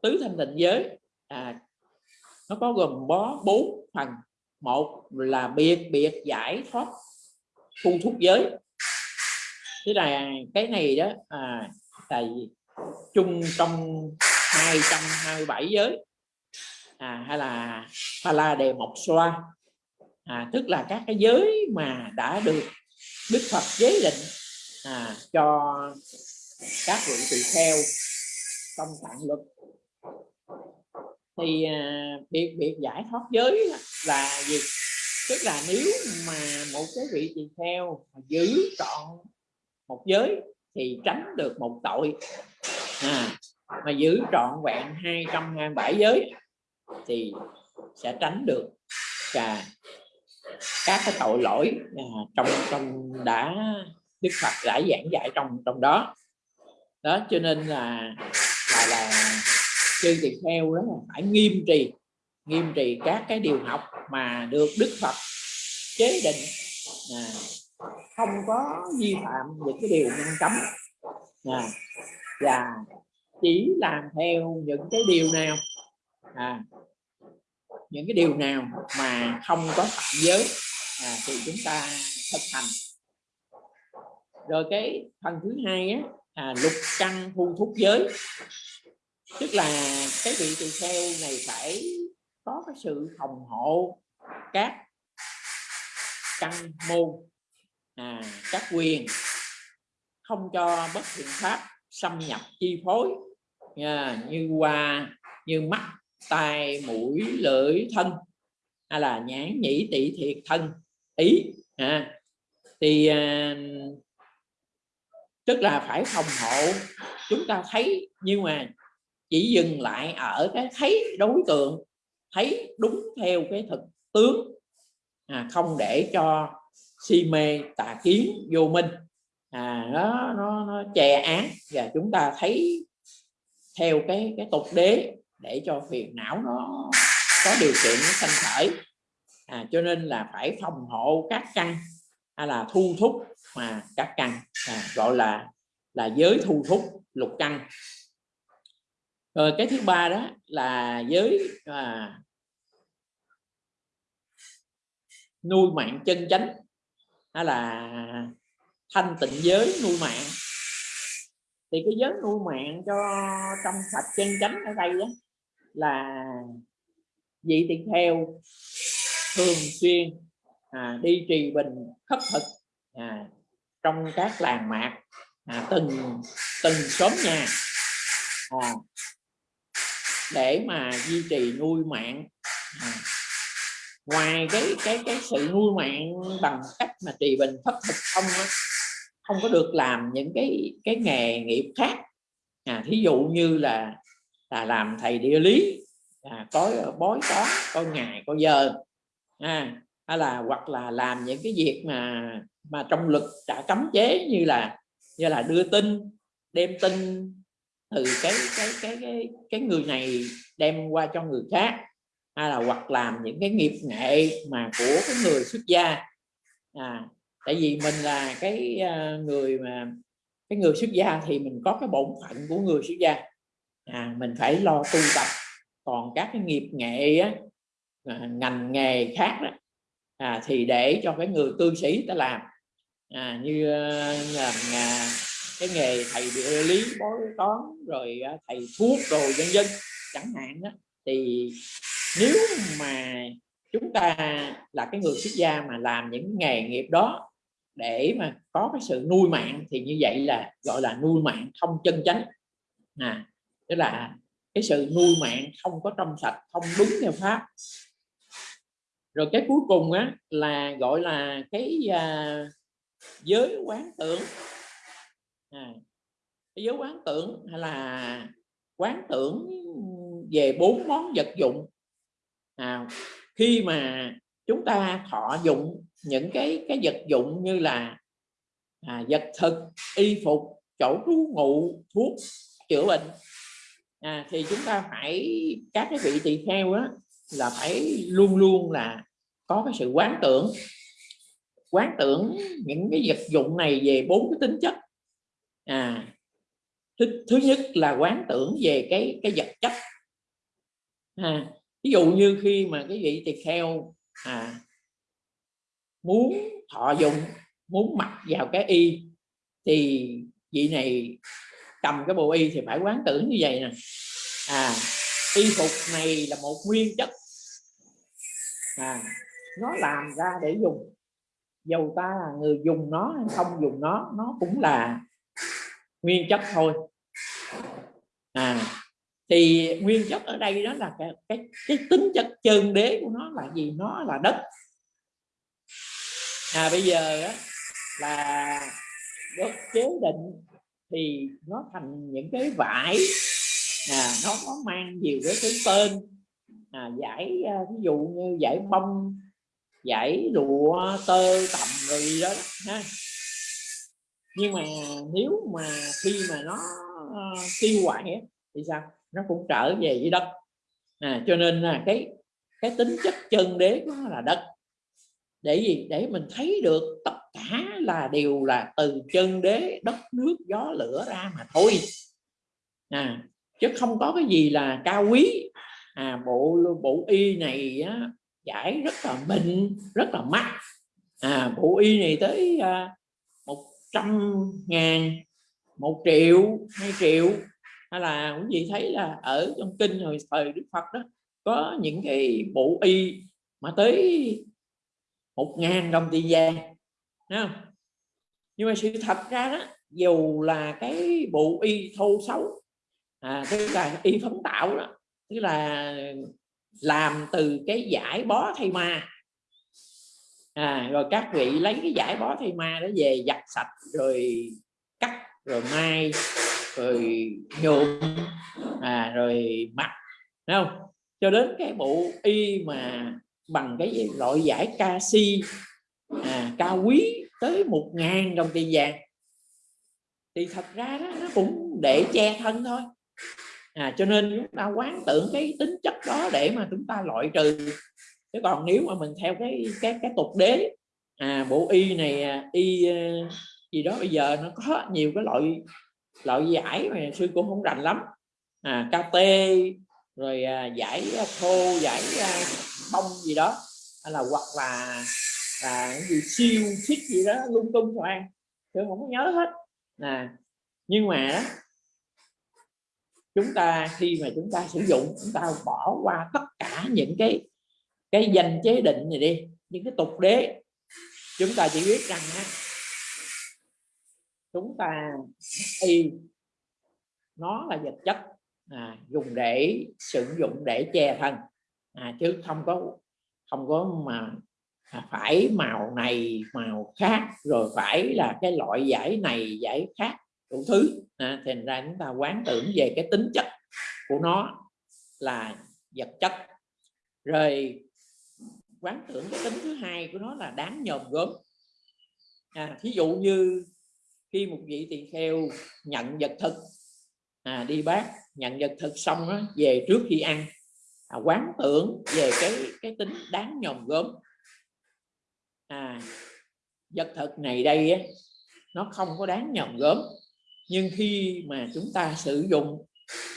tứ thanh tịnh giới à, nó có gồm bó bốn phần. Một là biệt biệt giải thoát thu thúc giới thế là cái này đó à, là chung trong 227 giới à, hay là Phala đề mộc xoa à, tức là các cái giới mà đã được Đức Phật giới định à, cho các vị tỳ kheo trong tạng luật thì à, biệt biệt giải thoát giới là gì? Tức là nếu mà một cái vị tỳ kheo giữ trọn một giới thì tránh được một tội. À, mà giữ trọn vẹn 227 giới thì sẽ tránh được cả các cái tội lỗi à, trong trong đã đức phật đã giảng dạy trong trong đó. Đó cho nên là là là chư tỳ kheo đó là phải nghiêm trì nghiêm trì các cái điều học mà được đức phật chế định à, không có vi phạm những cái điều ngăn cấm à, và chỉ làm theo những cái điều nào à, những cái điều nào mà không có phạm giới à, thì chúng ta thực hành. Rồi cái phần thứ hai á, à, lục căn thu thúc giới. Tức là cái vị tỳ kheo này phải có cái sự phòng hộ các căn môn à, các quyền không cho bất thiện pháp xâm nhập chi phối. À, như qua như mắt tai mũi lưỡi thân. Hay là nhãn nhĩ tị thiệt thân ý. À, thì à, tức là phải phòng hộ. Chúng ta thấy nhưng mà chỉ dừng lại ở cái thấy đối tượng thấy đúng theo cái thực tướng. À, không để cho si mê tà kiến vô minh. À, nó, nó, nó che án và chúng ta thấy theo cái cái tục đế để cho phiền não nó có điều kiện nó sanh khởi. À, cho nên là phải phòng hộ các căn hay là thu thúc mà các căn à, gọi là là giới thu thúc lục căn. Rồi cái thứ ba đó là giới à, nuôi mạng chân chánh hay là thanh tịnh giới nuôi mạng. Thì cái giới nuôi mạng cho trong sạch chân chánh ở đây đó là vị tỳ kheo thường xuyên à, đi trì bình khất thực à, trong các làng mạc à, từng từng xóm nhà à, để mà duy trì nuôi mạng à, ngoài cái cái cái sự nuôi mạng bằng cách mà trì bình thất thực không không có được làm những cái cái nghề nghiệp khác. À, thí dụ như là là làm thầy địa lý à, có bói toán có ngày có giờ à, hay là hoặc là làm những cái việc mà mà trong luật đã cấm chế như là như là đưa tin đem tin từ cái cái cái cái cái người này đem qua cho người khác hay là hoặc làm những cái nghiệp nghệ mà của cái người xuất gia. À, tại vì mình là cái ờ, người mà cái người xuất gia thì mình có cái bổn phận của người xuất gia. À, mình phải lo tu tập. Còn các cái nghiệp nghệ á, à, ngành nghề khác đó, à, thì để cho cái người cư sĩ ta làm. À, như ờ, làm à, cái nghề thầy địa lý bói toán rồi à, thầy thuốc rồi dân dân chẳng hạn đó thì nếu mà chúng ta là cái người xuất gia mà làm những nghề nghiệp đó để mà có cái sự nuôi mạng thì như vậy là gọi là nuôi mạng không chân chánh. À tức là cái sự nuôi mạng không có trong sạch không đúng theo pháp. Rồi cái cuối cùng á là gọi là cái à, giới quán tưởng. À, cái giới quán tưởng hay là quán tưởng về bốn món vật dụng à, khi mà chúng ta thọ dụng những cái cái vật dụng như là à, vật thực y phục chỗ trú ngụ thuốc chữa bệnh à, thì chúng ta phải các cái vị tỳ kheo á là phải luôn luôn là có cái sự quán tưởng. Quán tưởng những cái vật dụng này về bốn cái tính chất. À thứ, thứ nhất là quán tưởng về cái cái vật chất. À, ví dụ như khi mà cái vị tỳ kheo à, muốn thọ dụng muốn mặc vào cái y thì vị này cầm cái bộ y thì phải quán tưởng như vậy nè. À y phục này là một nguyên chất à nó làm ra để dùng. Dầu ta là người dùng nó hay không dùng nó nó cũng là nguyên chất thôi. À thì nguyên chất ở đây đó là cái cái, cái tính chất chân đế của nó là gì? Nó là đất. À bây giờ đó là đất chế định thì nó thành những cái vải. À, nó có mang nhiều cái thứ tên. À, giải à, ví dụ như giải bông giải lụa tơ tầm rồi gì đó ha. Nhưng mà nếu mà khi mà nó uh, tiêu hoại thì sao? Nó cũng trở về với đất. À, cho nên là cái cái tính chất chân đế của nó là đất. Để gì? Để mình thấy được tất cả là đều là từ chân đế đất nước gió lửa ra mà thôi. À, chứ không có cái gì là cao quý. À, bộ bộ y này á, giải rất là mịn rất là mắc. À, bộ y này tới à, một trăm ngàn một triệu hai triệu hay là quý vị thấy là ở trong kinh hồi thời đức phật đó có những cái bộ y mà tới một ngàn đồng tiền vàng không? nhưng mà sự thật ra đó dù là cái bộ y thô xấu à, tức là y phấn tạo đó tức là làm từ cái giải bó thay ma à, rồi các vị lấy cái giải bó thay ma đó về giặt sạch rồi cắt rồi mai rồi nhuộm. À, rồi mặt Thấy không? Cho đến cái bộ y mà bằng cái gì? loại giải canxi à, cao quý tới một ngàn đồng tiền vàng. Thì thật ra đó, nó cũng để che thân thôi. À, cho nên chúng ta quán tưởng cái tính chất đó để mà chúng ta loại trừ. Chứ còn nếu mà mình theo cái cái cái tục đế à bộ y này à, y ờ, gì đó bây giờ nó có nhiều cái loại loại giải mà sư cũng không rành lắm. À KT rồi à, giải à, thô giải à, bông gì đó. Hay là hoặc là là cái gì siêu xích gì đó lung tung toàn tôi không có nhớ hết. À nhưng mà chúng ta khi mà chúng ta sử dụng chúng ta bỏ qua tất cả những cái cái danh chế định này đi những cái tục đế chúng ta chỉ biết rằng ha, chúng ta y nó là vật chất à, dùng để sử dụng để che thân. À, chứ không có không có mà à, phải màu này màu khác rồi phải là cái loại giải này giải khác đủ thứ. À, thành ra chúng ta quán tưởng về cái tính chất của nó là vật chất. Rồi quán tưởng cái tính thứ hai của nó là đáng nhòm gớm à, thí dụ như khi một vị tỳ kheo nhận vật thực à, đi bác nhận vật thực xong đó, về trước khi ăn à, quán tưởng về cái cái tính đáng nhòm gớm. À, vật thực này đây á, nó không có đáng nhòm gớm nhưng khi mà chúng ta sử dụng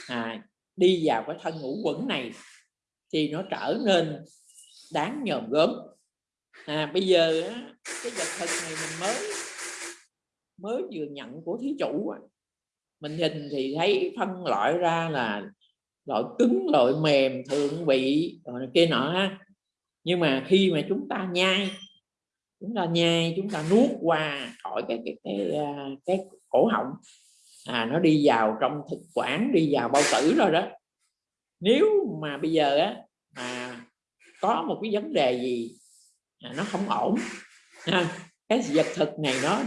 à, đi vào cái thân ngũ quẩn này thì nó trở nên đáng nhòm gớm. À, bây giờ á, cái vật thực này mình mới mới vừa nhận của thí chủ mình nhìn thì thấy phân loại ra là loại cứng loại mềm thượng vị rồi kia nọ ha. Nhưng mà khi mà chúng ta nhai chúng ta nhai chúng ta nuốt qua khỏi cái cái cái cái, cái cổ họng à nó đi vào trong thực quản đi vào bao tử rồi đó. Nếu mà bây giờ á mà có một cái vấn đề gì à, nó không ổn ha, cái vật thực này nó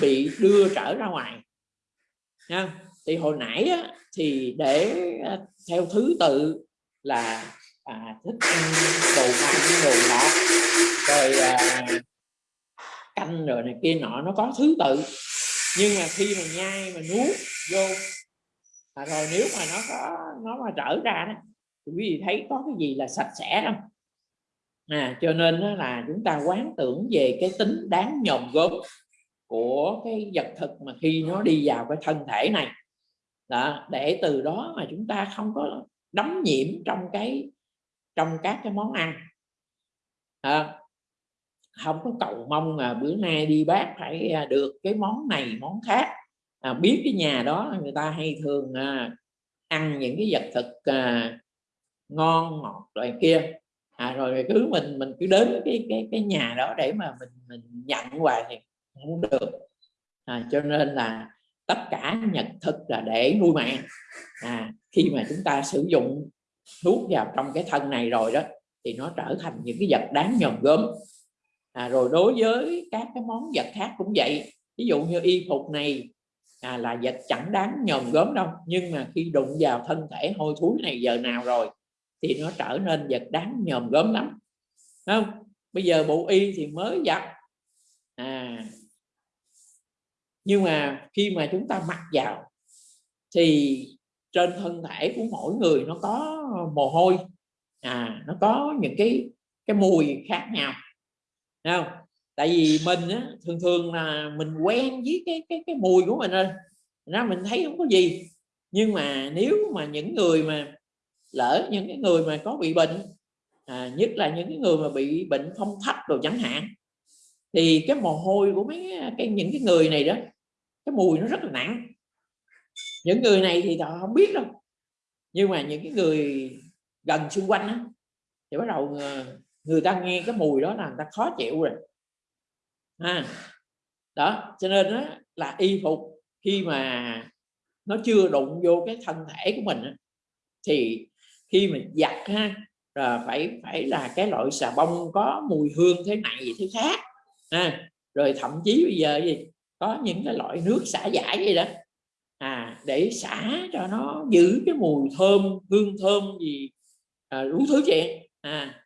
bị đưa trở ra ngoài. Nha. thì hồi nãy á, thì để à, theo thứ tự là à, thích ăn đồ mặn đồ ngọt rồi à, canh rồi này kia nọ nó có thứ tự. Nhưng mà khi mà nhai mà nuốt vô à, rồi nếu mà nó có nó mà trở ra đó thì quý vị thấy có cái gì là sạch sẽ không? À, cho nên đó là chúng ta quán tưởng về cái tính đáng nhòm gớm của cái vật thực mà khi nó đi vào cái thân thể này. Đó, để từ đó mà chúng ta không có đấm nhiễm trong cái trong các cái món ăn. À, không có cầu mong là bữa nay đi bác phải à, được cái món này món khác. À, biết cái nhà đó người ta hay thường à, ăn những cái vật thực à, ngon ngọt loại kia. À, rồi cứ mình mình cứ đến cái cái cái nhà đó để mà mình mình nhận hoài thì không được. À, cho nên là tất cả nhật thực là để nuôi mạng à, khi mà chúng ta sử dụng thuốc vào trong cái thân này rồi đó thì nó trở thành những cái vật đáng nhòm gớm. À, rồi đối với các cái món vật khác cũng vậy. Ví dụ như y phục này à, là vật chẳng đáng nhòm gớm đâu. Nhưng mà khi đụng vào thân thể hôi thối này giờ nào rồi thì nó trở nên vật đáng nhòm gớm lắm. Không? Bây giờ bộ y thì mới giặt. À nhưng mà khi mà chúng ta mặc vào thì trên thân thể của mỗi người nó có mồ hôi. À nó có những cái cái mùi khác nhau. Thấy không? Tại vì mình á, thường thường là mình quen với cái cái cái mùi của mình rồi. Ra mình thấy không có gì. Nhưng mà nếu mà những người mà lỡ những cái người mà có bị bệnh à, nhất là những cái người mà bị bệnh phong thấp rồi chẳng hạn thì cái mồ hôi của mấy cái những cái người này đó cái mùi nó rất là nặng. Những người này thì họ không biết đâu. Nhưng mà những cái người gần xung quanh đó, thì bắt đầu người, người ta nghe cái mùi đó là người ta khó chịu rồi. À, đó cho nên đó là y phục khi mà nó chưa đụng vô cái thân thể của mình thì khi mình giặt ha là phải phải là cái loại xà bông có mùi hương thế này thế khác à, rồi thậm chí bây giờ gì? Có những cái loại nước xả giải vậy đó. À để xả cho nó giữ cái mùi thơm hương thơm gì à, đủ thứ chuyện. À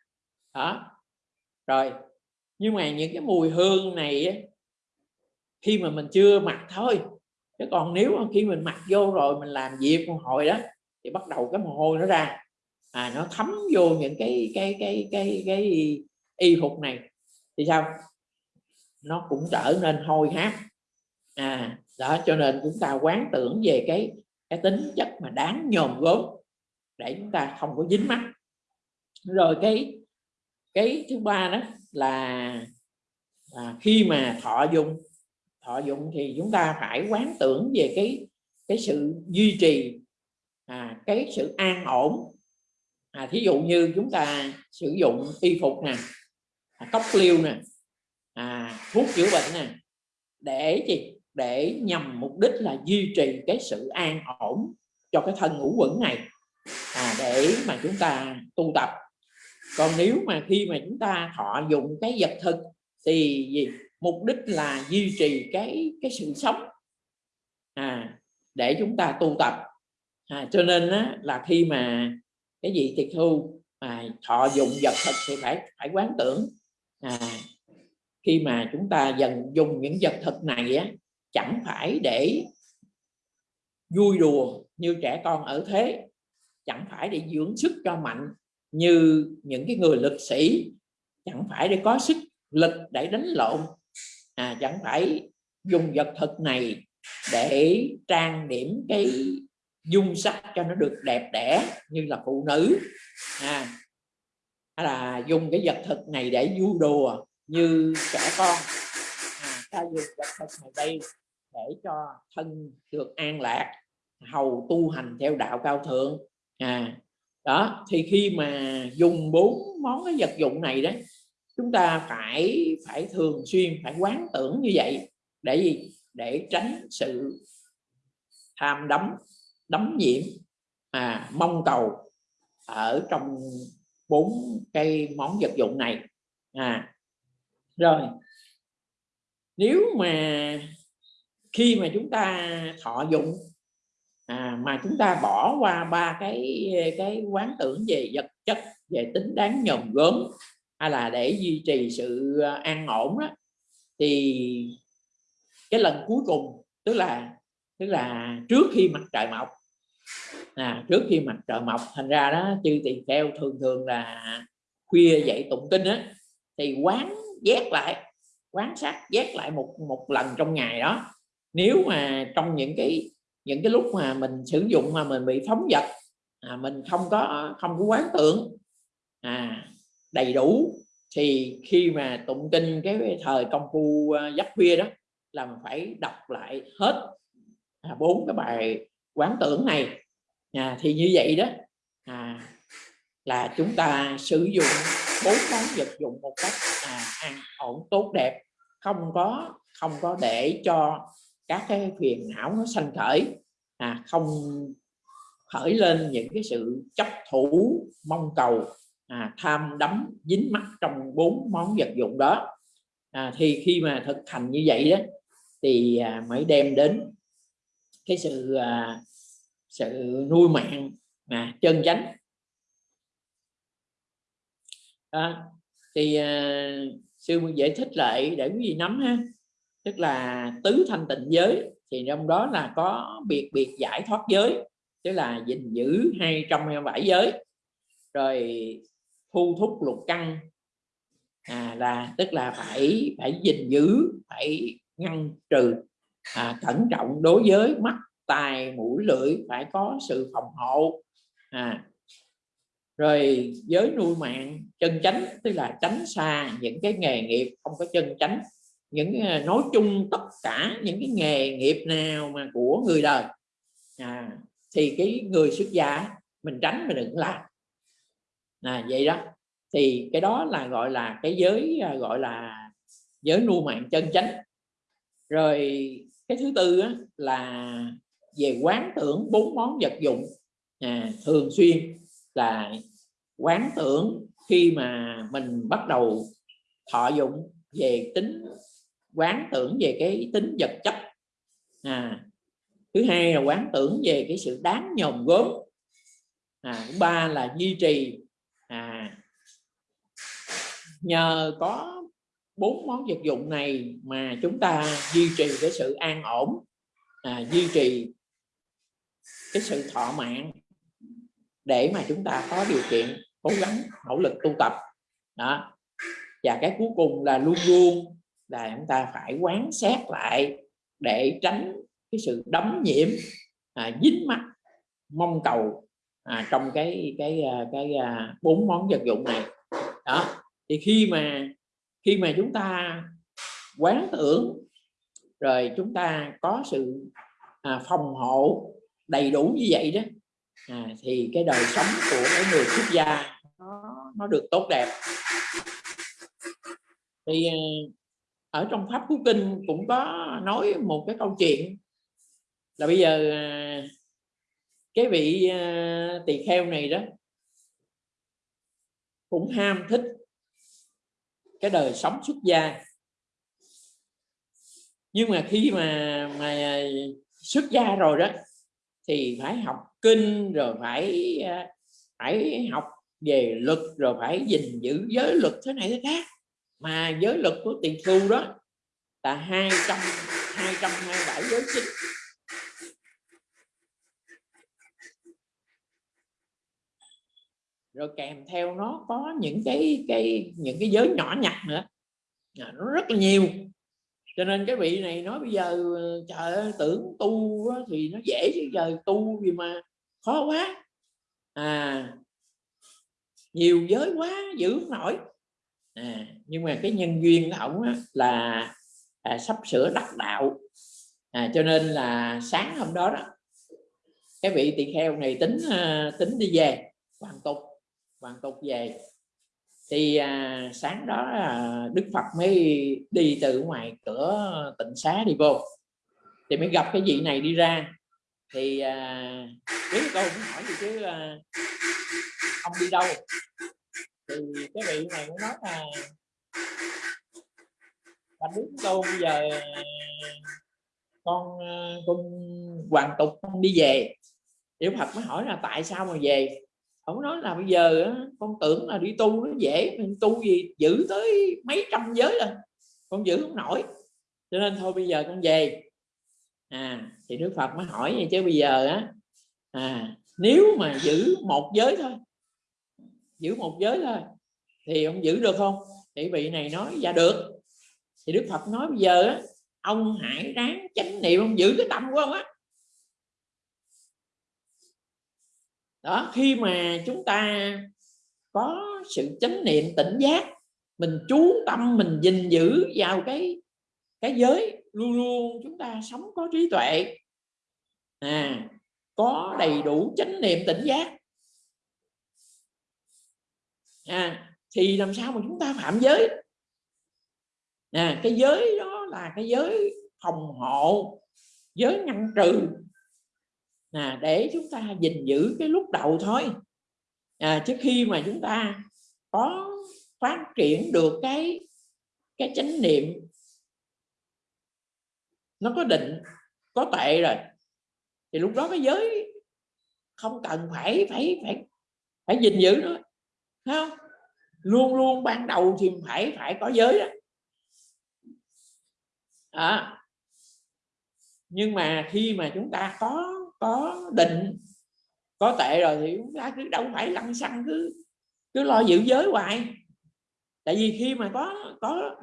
đó. Rồi nhưng mà những cái mùi hương này khi mà mình chưa mặc thôi chứ còn nếu khi mình mặc vô rồi mình làm việc một hồi đó thì bắt đầu cái mồ hôi nó ra. À nó thấm vô những cái cái cái cái cái y phục này. Thì sao? Nó cũng trở nên hôi hám à đó cho nên chúng ta quán tưởng về cái cái tính chất mà đáng nhòm gốm để chúng ta không có dính mắt. Rồi cái cái thứ ba đó là là khi mà thọ dụng thọ dụng thì chúng ta phải quán tưởng về cái cái sự duy trì à, cái sự an ổn. À, thí dụ như chúng ta sử dụng y phục nè à, cốc liêu nè à, thuốc chữa bệnh nè. Để gì để nhằm mục đích là duy trì cái sự an ổn cho cái thân ngũ quẩn này. À, để mà chúng ta tu tập. Còn nếu mà khi mà chúng ta thọ dụng cái vật thực thì gì? Mục đích là duy trì cái cái sự sống. À, để chúng ta tu tập. À, cho nên á, là khi mà cái gì tiệt thu mà thọ dụng vật thực thì phải phải quán tưởng. À, khi mà chúng ta dần dùng những vật thực này á, chẳng phải để vui đùa như trẻ con ở thế chẳng phải để dưỡng sức cho mạnh như những cái người lực sĩ chẳng phải để có sức lực để đánh lộn à, chẳng phải dùng vật thực này để trang điểm cái dung sắc cho nó được đẹp đẽ như là phụ nữ à, hay là dùng cái vật thực này để vui đùa như trẻ con. À, ta dùng vật thực này đây để cho thân được an lạc hầu tu hành theo đạo cao thượng. À đó thì khi mà dùng bốn món cái vật dụng này đấy chúng ta phải phải thường xuyên phải quán tưởng như vậy. Để gì? Để tránh sự tham đắm đắm nhiễm à, mong cầu ở trong bốn cây món vật dụng này. À rồi. Nếu mà khi mà chúng ta thọ dụng à, mà chúng ta bỏ qua ba cái cái quán tưởng về vật chất về tính đáng nhòm gớm hay là để duy trì sự an ổn đó, thì cái lần cuối cùng tức là tức là trước khi mặt trời mọc à, trước khi mặt trời mọc thành ra đó chư tỳ kheo thường thường là khuya dậy tụng kinh á thì quán vét lại quán sát vét lại một một lần trong ngày đó. Nếu mà trong những cái những cái lúc mà mình sử dụng mà mình bị phóng vật à, mình không có không có quán tưởng à, đầy đủ thì khi mà tụng kinh cái thời công phu à, giấc khuya đó là mình phải đọc lại hết à, bốn cái bài quán tưởng này. À, thì như vậy đó à, là chúng ta sử dụng bốn món vật dụng một cách à, an ổn tốt đẹp. Không có không có để cho các cái phiền não nó sanh khởi. À, không khởi lên những cái sự chấp thủ mong cầu à, tham đắm dính mắc trong bốn món vật dụng đó. À, thì khi mà thực hành như vậy đó thì à, mới đem đến cái sự à, sự nuôi mạng à, chân chánh. À, thì uh, sư giải thích lại để quý vị nắm ha. Tức là tứ thanh tịnh giới thì trong đó là có biệt biệt giải thoát giới tức là gìn giữ 227 giới. Rồi thu thúc lục căn à, là tức là phải phải gìn giữ phải ngăn trừ à, cẩn trọng đối với mắt tài mũi lưỡi phải có sự phòng hộ à, rồi giới nuôi mạng chân chánh tức là tránh xa những cái nghề nghiệp không có chân chánh những ờ, nói chung tất cả những cái nghề nghiệp nào mà của người đời. À, thì cái người xuất gia mình tránh mình đừng làm. À, vậy đó. Thì cái đó là gọi là cái giới ờ, gọi là giới nuôi mạng chân chánh. Rồi cái thứ tư á, là về quán tưởng bốn món vật dụng à, thường xuyên là quán tưởng khi mà mình bắt đầu thọ dụng về tính quán tưởng về cái tính vật chất. À, thứ hai là quán tưởng về cái sự đáng nhòm gốm. à, thứ ba là duy trì. À, nhờ có bốn món vật dụng này mà chúng ta duy trì cái sự an ổn à, duy trì cái sự thọ mạng để mà chúng ta có điều kiện cố gắng nỗ lực tu tập. Đó. Và cái cuối cùng là luôn luôn là chúng ta phải quán xét lại để tránh cái sự đấm nhiễm à, dính mắt mong cầu à, trong cái cái à, cái, cái bốn món vật dụng này. Đó. Thì khi mà khi mà chúng ta quán tưởng rồi chúng ta có sự à, phòng hộ đầy đủ như vậy đó à, thì cái đời sống của cái người xuất gia nó, nó được tốt đẹp. Thì ờ, ở trong pháp cú kinh cũng có nói một cái câu chuyện là bây giờ ờ, cái vị ờ, tỳ kheo này đó cũng ham thích cái đời sống xuất gia. Nhưng mà khi mà mà xuất gia rồi đó thì phải học kinh, rồi phải à, phải học về luật, rồi phải gìn giữ giới luật thế này thế khác. Mà giới luật của tiền thu đó là hai trăm hai trăm hai bảy giới chính. Rồi kèm theo nó có những cái cái, những cái giới nhỏ nhặt nữa. Nó rất là nhiều cho nên cái vị này nói bây giờ ờ, trời tưởng tu thì nó dễ chứ giờ tu gì mà khó quá. À nhiều giới quá giữ không nổi. À, nhưng mà cái nhân duyên của ổng là à, sắp sửa đắc đạo. À, cho nên là sáng hôm đó đó cái vị tỳ kheo này tính ờ, tính đi về hoàn tục hoàn tục về thì à, sáng đó à, đức phật mới đi từ ngoài cửa tịnh xá đi vô. Thì mới gặp cái vị này đi ra. Thì à, biết câu cũng hỏi gì chứ à, ông đi đâu. Thì cái vị này cũng nói là anh biết câu bây giờ à, con à, con hoàn tục con đi về. Tiểu Phật mới hỏi là tại sao mà về? Ông nói là bây giờ con tưởng là đi tu nó dễ, mình tu gì giữ tới mấy trăm giới rồi, con giữ không nổi. Cho nên thôi bây giờ con về. À thì Đức Phật mới hỏi vậy chứ bây giờ á à nếu mà giữ một giới thôi, giữ một giới thôi, thì ông giữ được không? Thì vị này nói dạ được. Thì Đức Phật nói, bây giờ á, ông hãy ráng chánh niệm, ông giữ cái tâm của ông á. Đó, khi mà chúng ta có sự chánh niệm tỉnh giác, mình chú tâm, mình gìn giữ vào cái cái giới, luôn luôn chúng ta sống có trí tuệ. À có đầy đủ chánh niệm tỉnh giác. À thì làm sao mà chúng ta phạm giới? À cái giới đó là cái giới phòng hộ, giới ngăn trừ à, để chúng ta gìn giữ cái lúc đầu thôi. À, trước khi mà chúng ta có phát triển được cái cái chánh niệm nó có định có tệ rồi thì lúc đó cái giới không cần phải phải phải phải gìn giữ nữa thấy không? Luôn luôn ban đầu thì phải phải có giới đó. À, nhưng mà khi mà chúng ta có có định, có tệ rồi thì chúng ta cứ đâu phải lăng xăng cứ cứ lo giữ giới hoài. Tại vì khi mà có có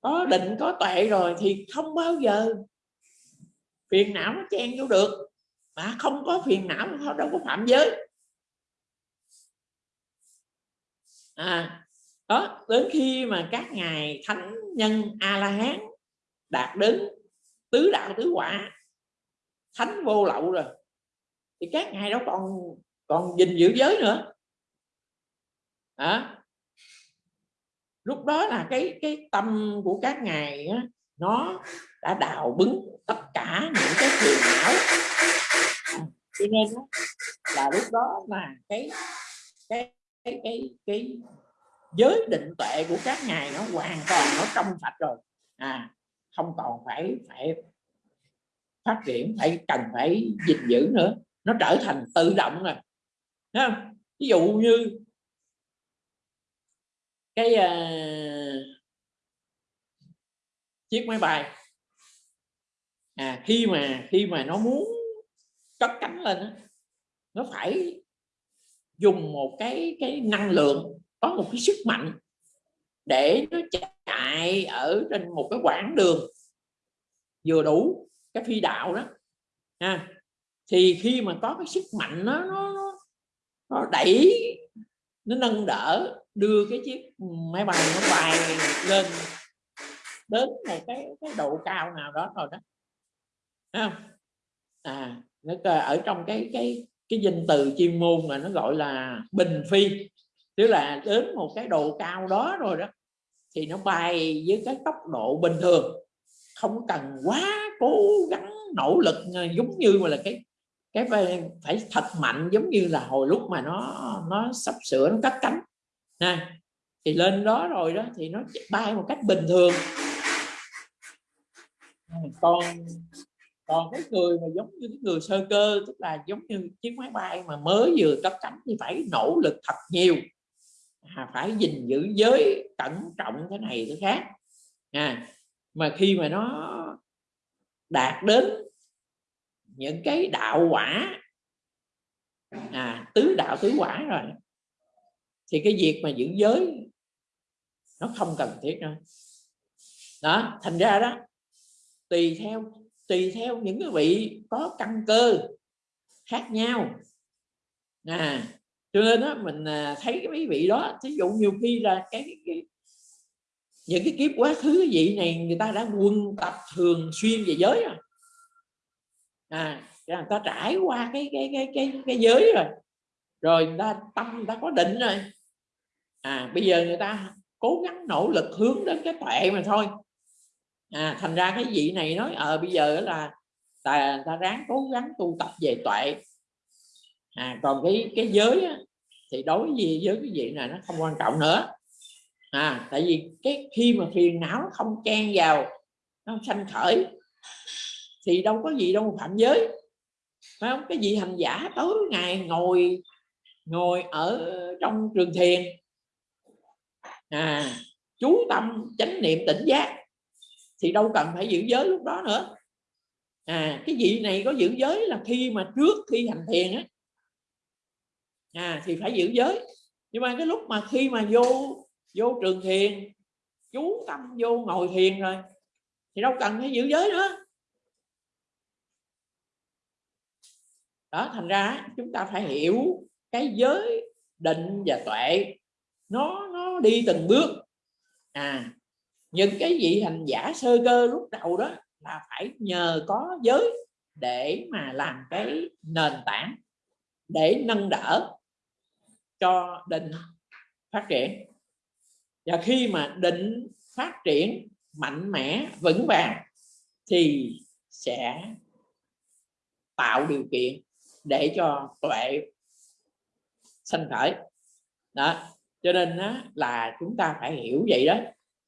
có định, có tuệ rồi thì không bao giờ phiền não nó chen vô được. Mà không có phiền não nó đâu có phạm giới. À đó, đến khi mà các ngài thánh nhân a la hán đạt đến tứ đạo tứ quả thánh vô lậu rồi. Thì các ngài đó còn còn gìn giữ giới nữa. À, lúc đó là cái cái tâm của các ngài á, nó đã đào bứng tất cả những cái phiền não. Cho nên là lúc đó là cái cái cái cái cái giới định tuệ của các ngài nó hoàn toàn nó trong sạch rồi. À không còn phải phải phát triển phải cần phải gìn giữ nữa. Nó trở thành tự động rồi. Thấy không? ví dụ như cái uh, chiếc máy bay. À khi mà khi mà nó muốn cất cánh lên nó phải dùng một cái cái năng lượng có một cái sức mạnh để nó chạy ở trên một cái quãng đường vừa đủ cái phi đạo đó à, thì khi mà có cái sức mạnh nó nó, nó đẩy nó nâng đỡ đưa cái chiếc máy bay nó bay lên đến một cái cái độ cao nào đó rồi đó Thấy không? À nó ở trong cái cái cái danh từ chuyên môn mà nó gọi là bình phi tức là đến một cái độ cao đó rồi đó thì nó bay với cái tốc độ bình thường không cần quá cố gắng nỗ lực ờ, giống như mà là cái cái phải, phải thật mạnh giống như là hồi lúc mà nó nó sắp sửa nó cắt cánh. Nè thì lên đó rồi đó thì nó bay một cách bình thường. Ừ, còn còn cái người mà giống như cái người sơ cơ tức là giống như chiếc máy bay mà mới vừa cất cánh thì phải nỗ lực thật nhiều. À, phải gìn giữ giới cẩn trọng cái này cái khác. À, mà khi mà nó đạt đến những cái đạo quả. À, tứ đạo tứ quả rồi. Thì cái việc mà giữ giới nó không cần thiết nữa đó thành ra đó tùy theo tùy theo những cái vị có căn cơ khác nhau. À cho nên đó mình à, thấy cái mấy vị đó thí dụ nhiều khi là cái, cái những cái kiếp quá khứ vị này người ta đã quân tập thường xuyên về giới rồi. À người ta trải qua cái cái cái cái cái giới rồi. Rồi người ta tâm người ta có định rồi. À bây giờ người ta cố gắng nỗ lực hướng đến cái tuệ mà thôi. À thành ra cái vị này nói ờ à, bây giờ là ta, ta ráng cố gắng tu tập về tuệ. À còn cái cái giới á, thì đối với với cái vị này nó không quan trọng nữa à tại vì cái khi mà phiền não không chen vào, nó sanh khởi, thì đâu có gì đâu phạm giới. Phải không? Cái vị hành giả tối ngày ngồi ngồi ở trong trường thiền à chú tâm chánh niệm tỉnh giác, thì đâu cần phải giữ giới lúc đó nữa. À cái vị này có giữ giới là khi mà trước khi hành thiền á. À thì phải giữ giới. Nhưng mà cái lúc mà khi mà vô vô trường thiền. Chú tâm vô ngồi thiền rồi. Thì đâu cần phải giữ giới nữa. Đó, thành ra chúng ta phải hiểu cái giới định và tuệ. Nó nó đi từng bước. À những cái vị hành giả sơ cơ lúc đầu đó là phải nhờ có giới để mà làm cái nền tảng để nâng đỡ cho định phát triển và khi mà định phát triển mạnh mẽ vững vàng thì sẽ tạo điều kiện để cho tuệ sanh khởi. Đó cho nên đó, là chúng ta phải hiểu vậy đó.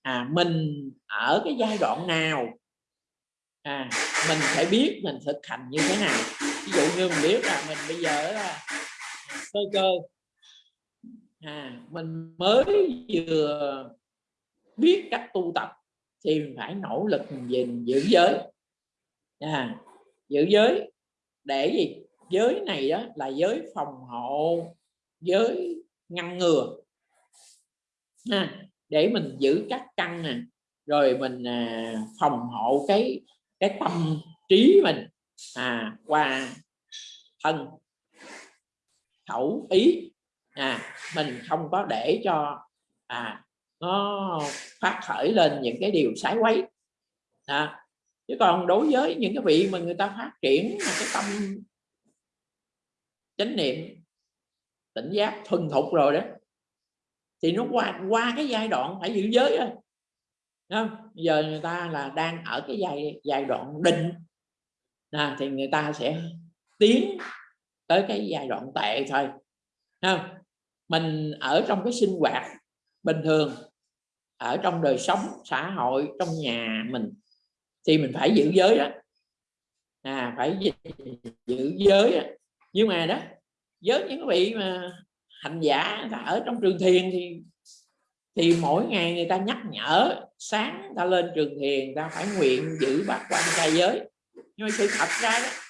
À mình ở cái giai đoạn nào à mình phải biết mình thực hành như thế nào. Ví dụ như mình biết là mình bây giờ là sơ cơ à, mình mới vừa biết cách tu tập thì mình phải nỗ lực mình giữ giới. À, giữ giới để gì? Giới này đó là giới phòng hộ giới ngăn ngừa. À, để mình giữ các căn nè rồi mình à, phòng hộ cái cái tâm trí mình à, qua thân khẩu ý à, mình không có để cho à, nó phát khởi lên những cái điều sái quấy à, chứ còn đối với những cái vị mà người ta phát triển mà cái tâm chánh niệm tỉnh giác thuần thục rồi đó thì nó qua qua cái giai đoạn phải giữ giới rồi không? giờ người ta là đang ở cái giai giai đoạn định à, thì người ta sẽ tiến tới cái giai đoạn tệ thôi không? Mình ở trong cái sinh hoạt bình thường, ở trong đời sống xã hội, trong nhà mình, thì mình phải giữ giới đó à phải giữ giới đó. nhưng mà đó với những vị mà hành giả ở trong trường thiền thì thì mỗi ngày người ta nhắc nhở, sáng ta lên trường thiền ta phải nguyện giữ bát quan trai giới nhưng mà sự thật ra đó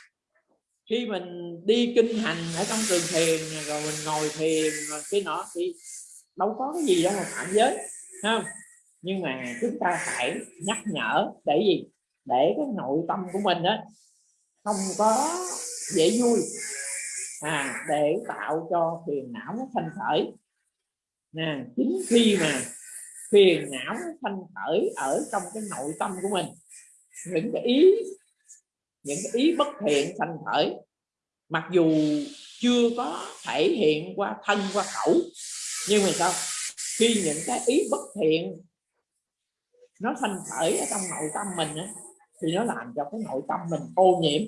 khi mình đi kinh hành ở trong trường thiền rồi mình ngồi thiền rồi cái nọ thì đâu có cái gì đâu mà phạm giới không? Nhưng mà chúng ta phải nhắc nhở, để gì? Để cái nội tâm của mình đó không có dễ vui. À để tạo cho phiền não nó thanh khởi. Nè, chính khi mà phiền não nó thanh khởi ở trong cái nội tâm của mình, những cái ý những cái ý bất thiện thanh khởi mặc dù chưa có thể hiện qua thân qua khẩu nhưng mà sao? Khi những cái ý bất thiện nó thanh khởi ở trong nội tâm mình á, thì nó làm cho cái nội tâm mình ô nhiễm.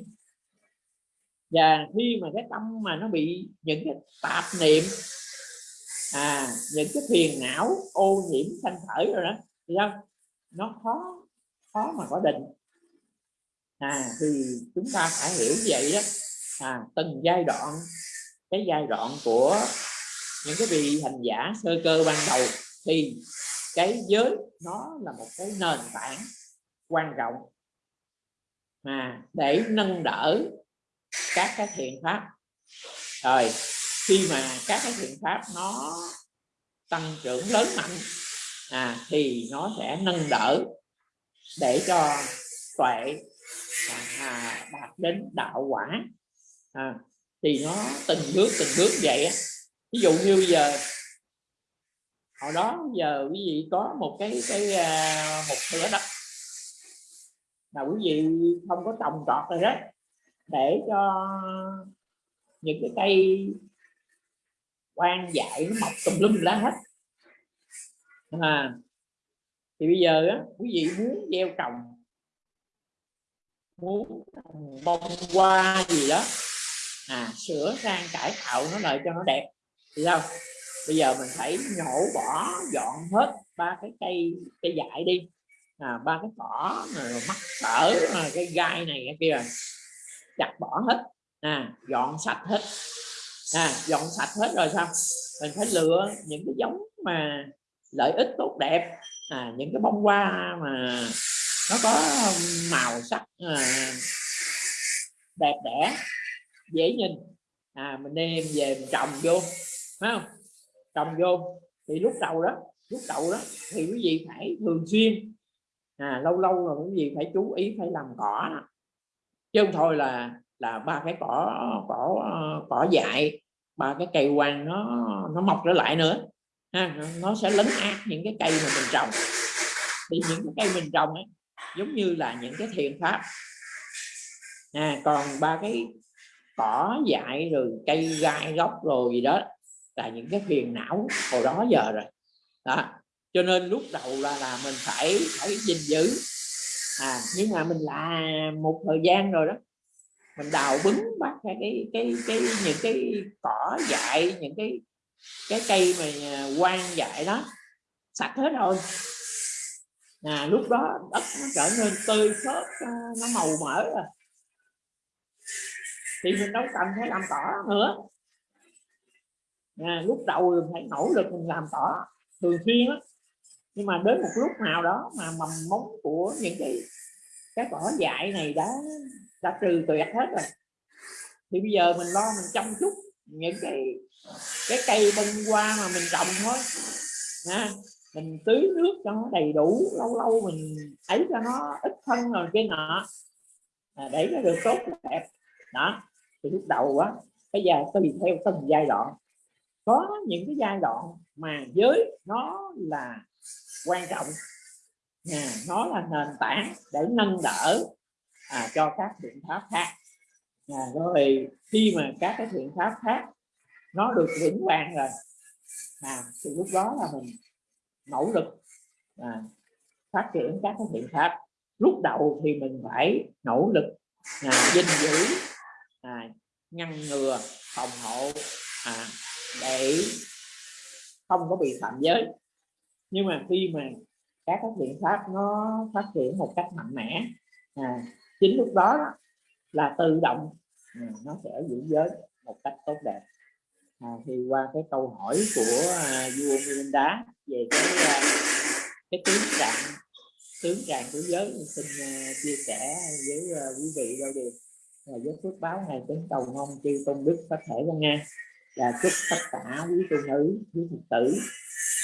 Và khi mà cái tâm mà nó bị những cái tạp niệm à những cái phiền não ô nhiễm thanh khởi rồi đó thì sao? Nó khó khó mà có định à thì chúng ta phải hiểu vậy đó. À từng giai đoạn cái giai đoạn của những cái vị hành giả sơ cơ ban đầu thì cái giới nó là một cái nền tảng quan trọng mà để nâng đỡ các cái thiện pháp. Rồi khi mà các cái thiện pháp nó tăng trưởng lớn mạnh à, thì nó sẽ nâng đỡ để cho tuệ đến đạo quả. À, thì nó từng bước từng bước vậy á. Ví dụ như bây giờ hồi đó giờ quý vị có một cái cái à, một thửa đất là quý vị không có trồng trọt rồi đó để cho những cái cây quan dại nó mọc tùm lum lá hết. À, thì bây giờ á, quý vị muốn gieo trồng muốn bông hoa gì đó. À sửa sang cải tạo nó lại cho nó đẹp. Thì sao? Bây giờ mình phải nhổ bỏ dọn hết ba cái cây cây dại đi. À, ba cái cỏ rồi mắc cỡ cái gai này cái kia. Chặt bỏ hết. À, dọn sạch hết. À, dọn sạch hết rồi sao? Mình phải lựa những cái giống mà lợi ích tốt đẹp. À, những cái bông hoa mà nó có màu sắc à, đẹp đẽ dễ nhìn. À mình đem về mình trồng vô phải không? Trồng vô. Thì lúc đầu đó lúc đầu đó thì quý vị phải thường xuyên à, lâu lâu rồi quý vị phải chú ý phải làm cỏ. Chứ không thôi là là ba cái cỏ cỏ cỏ dại ba cái cây quang nó nó mọc trở lại nữa ha, nó sẽ lấn át những cái cây mà mình trồng. Thì những cái cây mình trồng ấy giống như là những cái thiện pháp. À, còn ba cái cỏ dại rồi cây gai gốc rồi gì đó là những cái phiền não hồi đó giờ rồi. Đó cho nên lúc đầu là là mình phải phải gìn giữ. À nhưng mà mình làm một thời gian rồi đó mình đào bứng bắt cái cái cái, cái những cái cỏ dại những cái cái cây mà à, quan dại đó sạch hết rồi à, lúc đó đất nó trở nên tươi xốp ờ, nó màu mỡ rồi thì mình đâu cần phải làm cỏ nữa. À, lúc đầu mình phải nỗ lực mình làm tỏ thường xuyên á nhưng mà đến một lúc nào đó mà mầm móng của những cái cái cỏ dại này đã đã trừ tuyệt hết rồi. Thì bây giờ mình lo mình chăm chút những cái cái cây bông hoa mà mình trồng thôi. Nha mình tưới nước cho nó đầy đủ lâu lâu mình ấy cho nó ít thân rồi cái nọ. À, để nó được tốt đẹp. Đó thì lúc đầu á cái giai tùy theo từng giai đoạn. Có những cái giai đoạn mà giới nó là quan trọng à, nó là nền tảng để nâng đỡ à, cho các biện pháp khác. À, rồi khi mà các cái biện pháp khác nó được vững vàng rồi à, thì lúc đó là mình nỗ lực à, phát triển các cái biện pháp. Lúc đầu thì mình phải nỗ lực à, dinh giữ à, ngăn ngừa phòng hộ à, để không có bị phạm giới. Nhưng mà khi mà các cái biện pháp nó phát triển một cách mạnh mẽ à, chính lúc đó là tự động à, nó sẽ giữ giới một cách tốt đẹp. À, thì qua cái câu hỏi của à, vua Milinda về cái ờ, cái tướng trạng tướng trạng của giới xin uh, ờ, chia sẻ với uh, quý vị đâu điều là giới phước báo này tính cầu mong chư tôn đức có thể con nghe là chúc tất cả quý tu nữ quý phật tử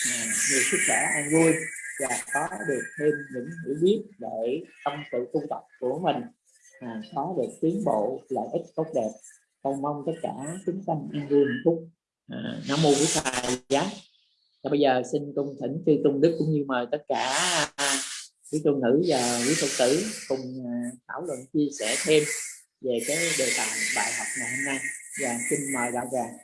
à, nhiều sức khỏe an vui và có được thêm những hiểu biết để trong sự tu tập của mình. À, có được tiến bộ lợi ích tốt đẹp. Cầu mong tất cả chúng sanh an vui hạnh phúc. À, nam mô bổn thầy giá và bây giờ xin cung thỉnh chư tôn đức cũng như mời tất cả à, quý tôn nữ và quý phật tử cùng à, thảo luận chia sẻ thêm về cái đề tài bài học ngày hôm nay. Và xin mời đạo tràng.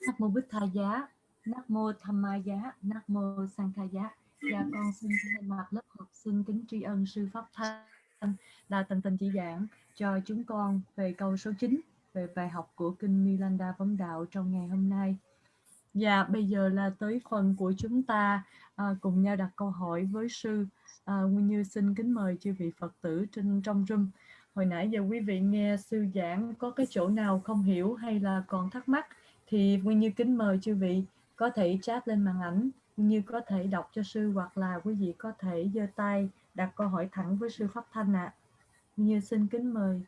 Nam mô Bích Tha Giá, Nam mô Tham Ma Giá, Nam mô Sang Tha Giá. Dạ con xin thay mặt lớp học sinh kính tri ân sư pháp thanh đã tận tình chỉ giảng cho chúng con về câu số 9 về bài học của kinh Milanda vấn đạo trong ngày hôm nay. Và bây giờ là tới phần của chúng ta à, cùng nhau đặt câu hỏi với sư. À, Nguyên Như xin kính mời chư vị Phật tử trên trong room. Hồi nãy giờ quý vị nghe sư giảng có cái chỗ nào không hiểu hay là còn thắc mắc thì Nguyên Như kính mời chư vị có thể chat lên màn ảnh Nguyên Như có thể đọc cho sư hoặc là quý vị có thể giơ tay đặt câu hỏi thẳng với sư Pháp Thanh ạ. À. Nguyên Như xin kính mời.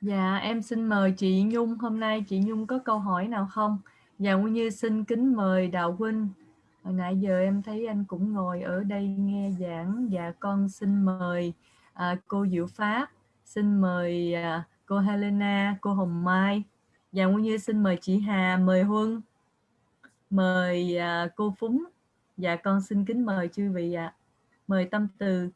Dạ, em xin mời chị Nhung. Hôm nay chị Nhung có câu hỏi nào không? Dạ, Nguyên Như xin kính mời Đạo Huynh. Hồi nãy giờ em thấy anh cũng ngồi ở đây nghe giảng. Dạ, con xin mời à, cô Diệu Pháp, xin mời à, cô Helena, cô Hồng Mai. Dạ, Nguyên Như xin mời chị Hà, mời Huân, mời à, cô Phúng. Dạ, con xin kính mời chư vị ạ. À. Mời Tâm Từ.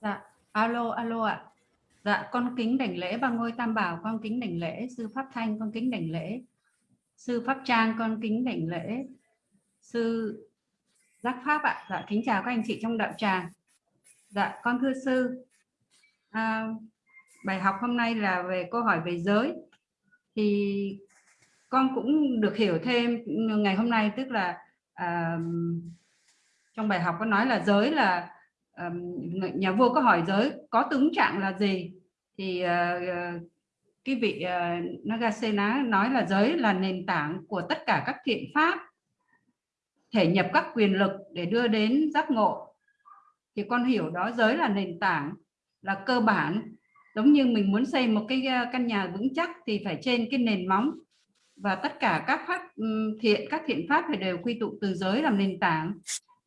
Dạ, alo, alo ạ. Dạ, con kính đảnh lễ ba ngôi tam bảo, con kính đảnh lễ sư Pháp Thanh, con kính đảnh lễ sư Pháp Trang, con kính đảnh lễ sư Giác Pháp ạ. Dạ, kính chào các anh chị trong đạo tràng. Dạ, con thưa sư, à, bài học hôm nay là về câu hỏi về giới. Thì con cũng được hiểu thêm ngày hôm nay, tức là à, trong bài học có nói là giới là nhà vua có hỏi giới có tướng trạng là gì? Thì uh, cái vị uh, Nagasena nói là giới là nền tảng của tất cả các thiện pháp thể nhập các quyền lực để đưa đến giác ngộ. Thì con hiểu đó giới là nền tảng là cơ bản. Giống như mình muốn xây một cái căn nhà vững chắc thì phải trên cái nền móng. Và tất cả các pháp thiện các thiện pháp phải đều quy tụ từ giới làm nền tảng.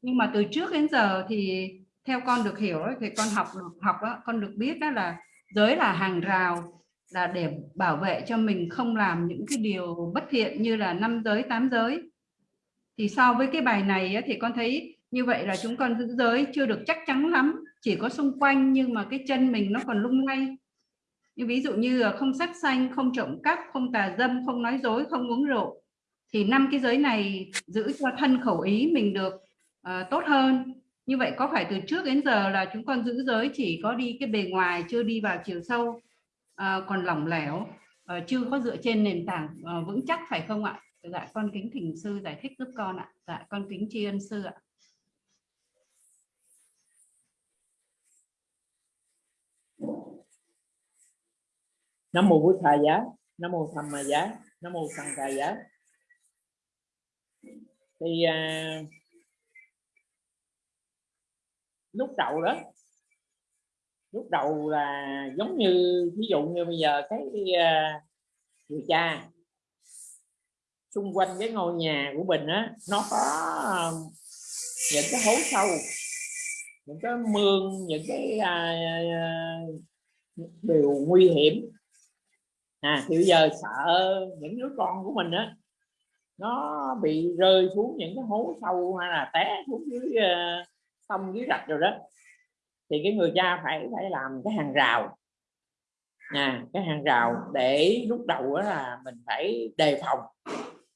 Nhưng mà từ trước đến giờ thì theo con được hiểu thì con học được học đó, con được biết đó là giới là hàng rào là để bảo vệ cho mình không làm những cái điều bất thiện như là năm giới tám giới. Thì so với cái bài này thì con thấy như vậy là chúng con giữ giới chưa được chắc chắn lắm chỉ có xung quanh nhưng mà cái chân mình nó còn lung lay. Như ví dụ như à, không sát sanh không trộm cắp không tà dâm không nói dối không uống rượu thì năm cái giới này giữ cho thân khẩu ý mình được uh, tốt hơn như vậy có phải từ trước đến giờ là chúng con giữ giới chỉ có đi cái bề ngoài chưa đi vào chiều sâu? À, còn lỏng lẻo à, chưa có dựa trên nền tảng à, vững chắc phải không ạ? Dạ con kính thỉnh sư giải thích giúp con ạ. Dạ con kính tri ân sư ạ. Nam mô bổn thầy giá nam mô tham ma giá nam mô sanh ca giá. Thì uh, lúc đầu đó. Lúc đầu là giống như ví dụ như bây giờ cái uh, người cha xung quanh cái ngôi nhà của mình á nó có những cái hố sâu những cái mương những cái uh, điều nguy hiểm. À thì bây giờ sợ những đứa con của mình á nó bị rơi xuống những cái hố sâu hay là té xuống dưới uh, sông dưới rạch rồi đó. Thì cái người cha phải phải làm cái hàng rào. À, cái hàng rào để lúc đầu đó là mình phải đề phòng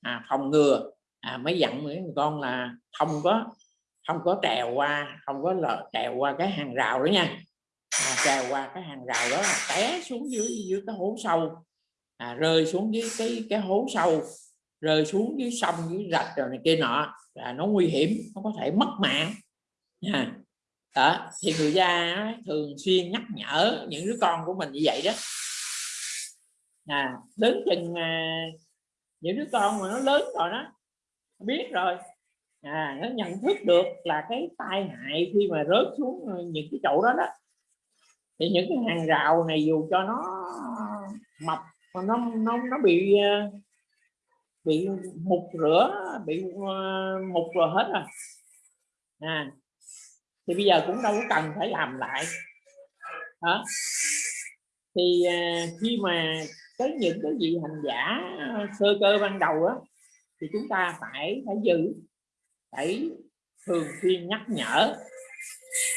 à, phòng ngừa à, mới dặn mấy người con là không có không có trèo qua không có lờ, trèo qua cái hàng rào đó nha. À, trèo qua cái hàng rào đó là té xuống dưới dưới cái hố sâu à, rơi xuống dưới cái cái hố sâu rơi xuống dưới sông dưới rạch rồi này kia nọ là nó nguy hiểm nó có thể mất mạng nha. Đó thì người cha thường xuyên nhắc nhở những đứa con của mình như vậy đó. À, đến chừng à, những đứa con mà nó lớn rồi đó biết rồi. À, nó nhận thức được là cái tai hại khi mà rớt xuống ờ, những cái chỗ đó đó. Thì những cái hàng rào này dù cho nó mập mà nó nó nó bị ờ, bị mục rửa bị ờ, mục rồi hết rồi. À thì bây giờ cũng đâu có cần phải làm lại. Đó thì à, khi mà tới những cái vị hành giả à, sơ cơ ban đầu á, thì chúng ta phải phải giữ, phải thường xuyên nhắc nhở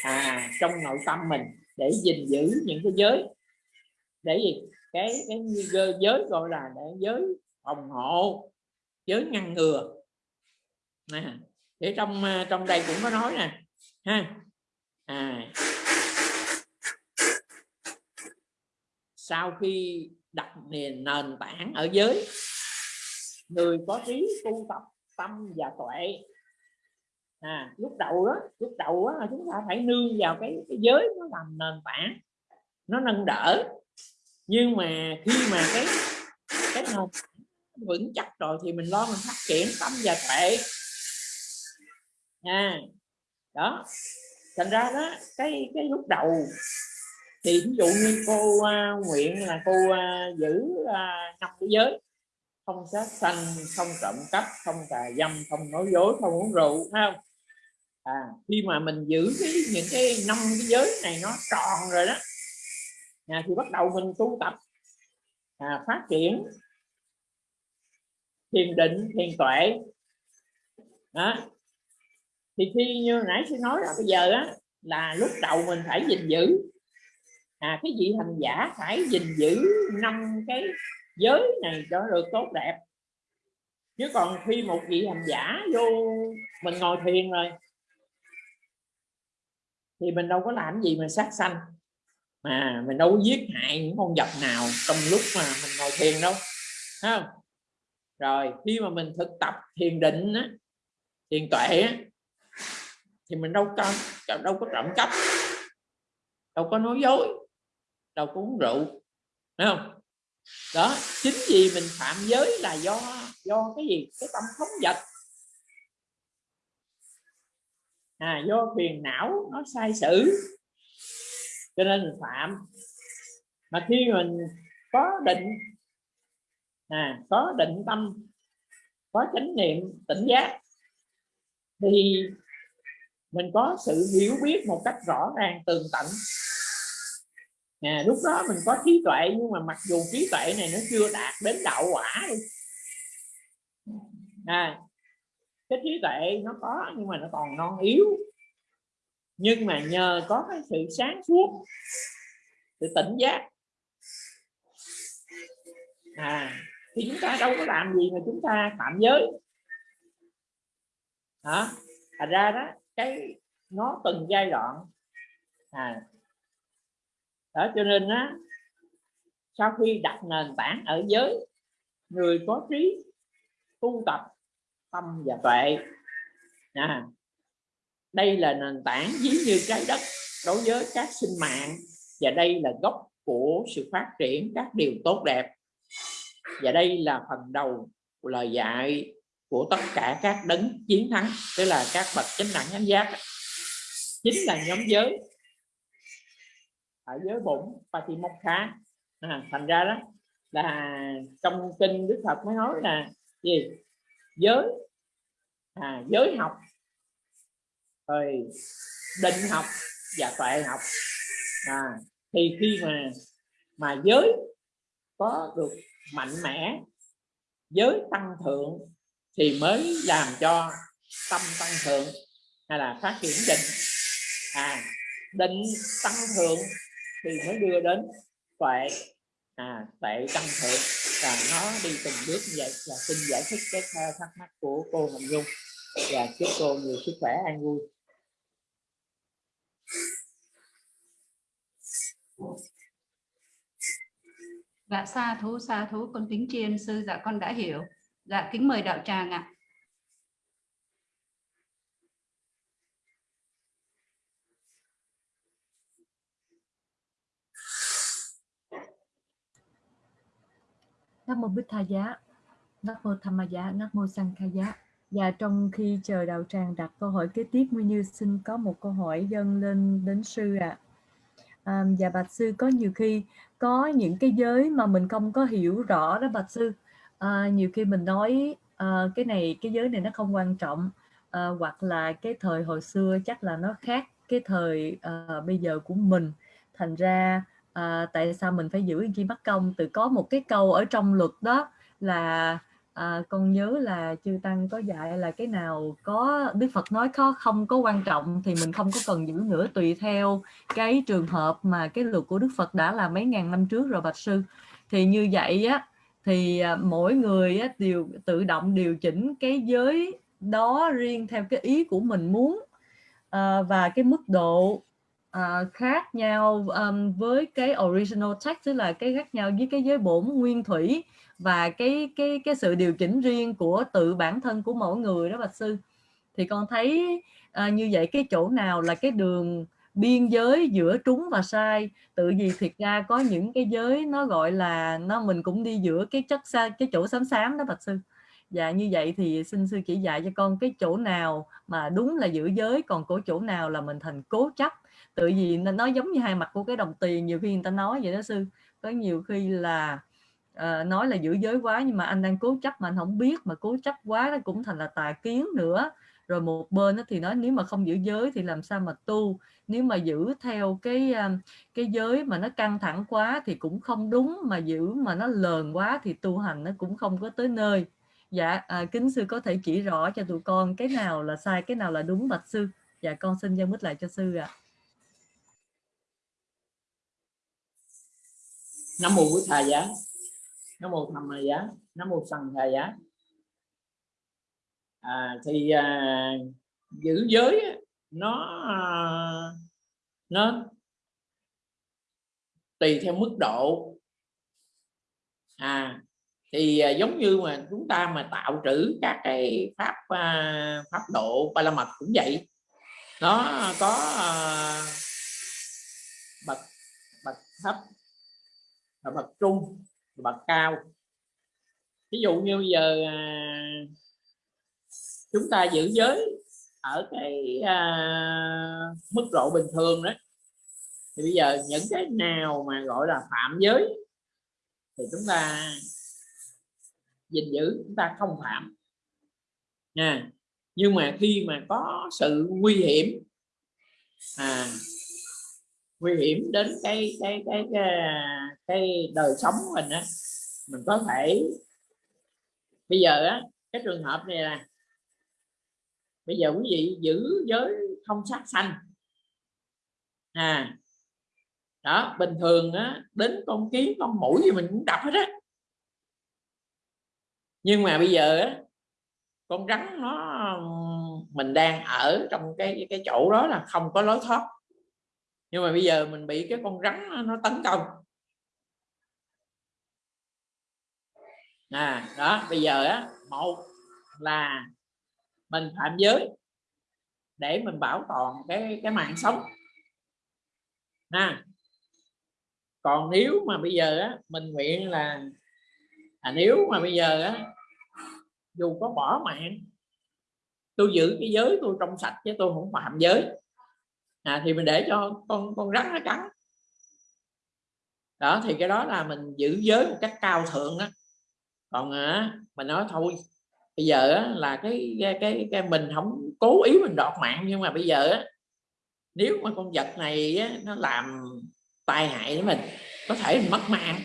à trong nội tâm mình để gìn giữ những cái giới. Để gì? Cái cái giới gọi là để giới phòng hộ, giới ngăn ngừa. Nè, để trong à, trong đây cũng có nói nè ha. À, sau khi đặt nền nền tảng ở giới người có trí tu tập tâm và tuệ. À, lúc đầu đó lúc đầu đó chúng ta phải nương vào cái, cái giới nó làm nền tảng nó nâng đỡ. Nhưng mà khi mà cái cái nền vững chắc rồi thì mình lo mình phát triển tâm và tuệ. À đó. Thành ra đó cái cái lúc đầu thì ví dụ như cô uh, nguyện là cô uh, giữ uh, năm cái giới không sát sanh không trộm cắp không tà dâm không nói dối không uống rượu phải không? À, khi mà mình giữ cái những cái năm cái giới này nó tròn rồi đó à, thì bắt đầu mình tu tập à, phát triển thiền định thiền tuệ. Đó thì khi như nãy tôi nói là bây giờ á là lúc đầu mình phải gìn giữ. À cái vị hành giả phải gìn giữ năm cái giới này cho được tốt đẹp. Chứ còn khi một vị hành giả vô mình ngồi thiền rồi thì mình đâu có làm gì mà sát sanh. Mà mình đâu có giết hại những con vật nào trong lúc mà mình ngồi thiền đâu không? Rồi khi mà mình thực tập thiền định á, thiền tuệ á, thì mình đâu có đâu có trộm cắp, đâu có nói dối, đâu có uống rượu, thấy không? Đó, chính vì mình phạm giới là do do cái gì? Cái tâm thống vật. À do phiền não nó sai sử, cho nên mình phạm. Mà khi mình có định à có định tâm, có chánh niệm, tỉnh giác, thì mình có sự hiểu biết một cách rõ ràng tường tận. À, lúc đó mình có trí tuệ nhưng mà mặc dù trí tuệ này nó chưa đạt đến đạo quả đi. À, cái trí tuệ nó có nhưng mà nó còn non yếu. Nhưng mà nhờ có cái sự sáng suốt sự tỉnh giác. À thì chúng ta đâu có làm gì mà chúng ta phạm giới. Hả? Thành ra đó cái nó từng giai đoạn. À. Đó cho nên á sau khi đặt nền tảng ở giới người có trí tu tập tâm và tuệ à, đây là nền tảng ví như trái đất đối với các sinh mạng và đây là gốc của sự phát triển các điều tốt đẹp. Và đây là phần đầu của lời dạy của tất cả các đấng chiến thắng. Tức là các bậc chánh đẳng chánh giác. Chính là nhóm giới. Ở giới bụng Patimokha. À, thành ra đó là trong kinh Đức Phật mới nói là gì? Giới. À, giới học. Rồi định học và tuệ học. À, thì khi mà mà giới có được mạnh mẽ giới tăng thượng thì mới làm cho tâm tăng thượng hay là phát triển định. À định tăng thượng thì mới đưa đến tuệ. À tuệ tăng thượng và nó đi từng bước như vậy. Là xin giải thích cái thắc mắc của cô Hồng Dung và dạ, chúc cô nhiều sức khỏe an vui. Dạ xa thú xa thú, con kính tri sư dạ con đã hiểu dạ kính mời đạo tràng ạ Nam mô Bích Tha Giá, Nam mô Tham Ma Giá, Nam mô Sang Kha Giá. Và trong khi chờ đạo tràng đặt câu hỏi kế tiếp, Nguyên Như xin có một câu hỏi dâng lên đến sư ạ. À. À, và bạch sư có nhiều khi có những cái giới mà mình không có hiểu rõ đó bạch sư. À, nhiều khi mình nói à, cái này cái giới này nó không quan trọng à, hoặc là cái thời hồi xưa chắc là nó khác cái thời à, bây giờ của mình. Thành ra à, tại sao mình phải giữ chi bắt công từ có một cái câu ở trong luật đó là à, con nhớ là chư tăng có dạy là cái nào có đức phật nói có không có quan trọng thì mình không có cần giữ nữa. Tùy theo cái trường hợp mà cái luật của đức phật đã là mấy ngàn năm trước rồi bạch sư. Thì như vậy á thì à, mỗi người đều tự động điều chỉnh cái giới đó riêng theo cái ý của mình muốn à, và cái mức độ à, khác nhau với cái original text, tức là cái khác nhau với cái giới bổn nguyên thủy và cái cái cái sự điều chỉnh riêng của tự bản thân của mỗi người đó, bạch sư. Thì con thấy như vậy cái chỗ nào là cái đường biên giới giữa trúng và sai. Tự vì thiệt ra có những cái giới nó gọi là nó mình cũng đi giữa cái chất xa cái chỗ xám xám đó bạch sư. Dạ như vậy thì xin sư chỉ dạy cho con cái chỗ nào mà đúng là giữ giới còn có chỗ nào là mình thành cố chấp. Tự vì nó giống như hai mặt của cái đồng tiền nhiều khi người ta nói vậy đó sư. Có nhiều khi là uh, nói là giữ giới quá nhưng mà anh đang cố chấp mà anh không biết mà cố chấp quá nó cũng thành là tà kiến nữa. Rồi một bên thì nói nếu mà không giữ giới thì làm sao mà tu? Nếu mà giữ theo cái à, cái giới mà nó căng thẳng quá thì cũng không đúng mà giữ mà nó lờn quá thì tu hành nó cũng không có tới nơi. Dạ à, kính sư có thể chỉ rõ cho tụi con cái nào là sai cái nào là đúng bạch sư? Dạ con xin giao mít lại cho sư ạ. À. nam mô quý thầy giá. Nam mô thầm ma giá. Nam mô sằng thầy giá. À, thì à, giữ giới nó nó tùy theo mức độ. À thì à, giống như mà chúng ta mà tạo trữ các cái pháp à, pháp độ ba la mật cũng vậy. Nó có à, bậc bậc thấp và bậc trung bậc cao. Ví dụ như bây giờ chúng ta giữ giới ở cái à, mức độ bình thường đó. Thì bây giờ những cái nào mà gọi là phạm giới thì chúng ta gìn giữ chúng ta không phạm. Nha. Nhưng mà khi mà có sự nguy hiểm à nguy hiểm đến cái cái cái cái, cái đời sống của mình á mình có thể bây giờ á cái trường hợp này là bây giờ quý vị giữ giới không sát sanh. À đó, bình thường á, đến con kiến, con mũi thì mình cũng đập hết á. Nhưng mà bây giờ á, con rắn nó, mình đang ở trong cái cái chỗ đó là không có lối thoát. Nhưng mà bây giờ mình bị cái con rắn nó tấn công. À đó, bây giờ á, một là mình phạm giới để mình bảo toàn cái cái mạng sống. Ha. Còn nếu mà bây giờ á mình nguyện là à, nếu mà bây giờ á dù có bỏ mạng tôi giữ cái giới tôi trong sạch chứ tôi không phạm giới. À, thì mình để cho con con rắn nó cắn. Đó thì cái đó là mình giữ giới một cách cao thượng đó còn à, mình nói thôi bây giờ á, là cái, cái cái cái mình không cố ý mình đọt mạng nhưng mà bây giờ á, nếu mà con vật này á, nó làm tai hại đến mình có thể mình mất mạng.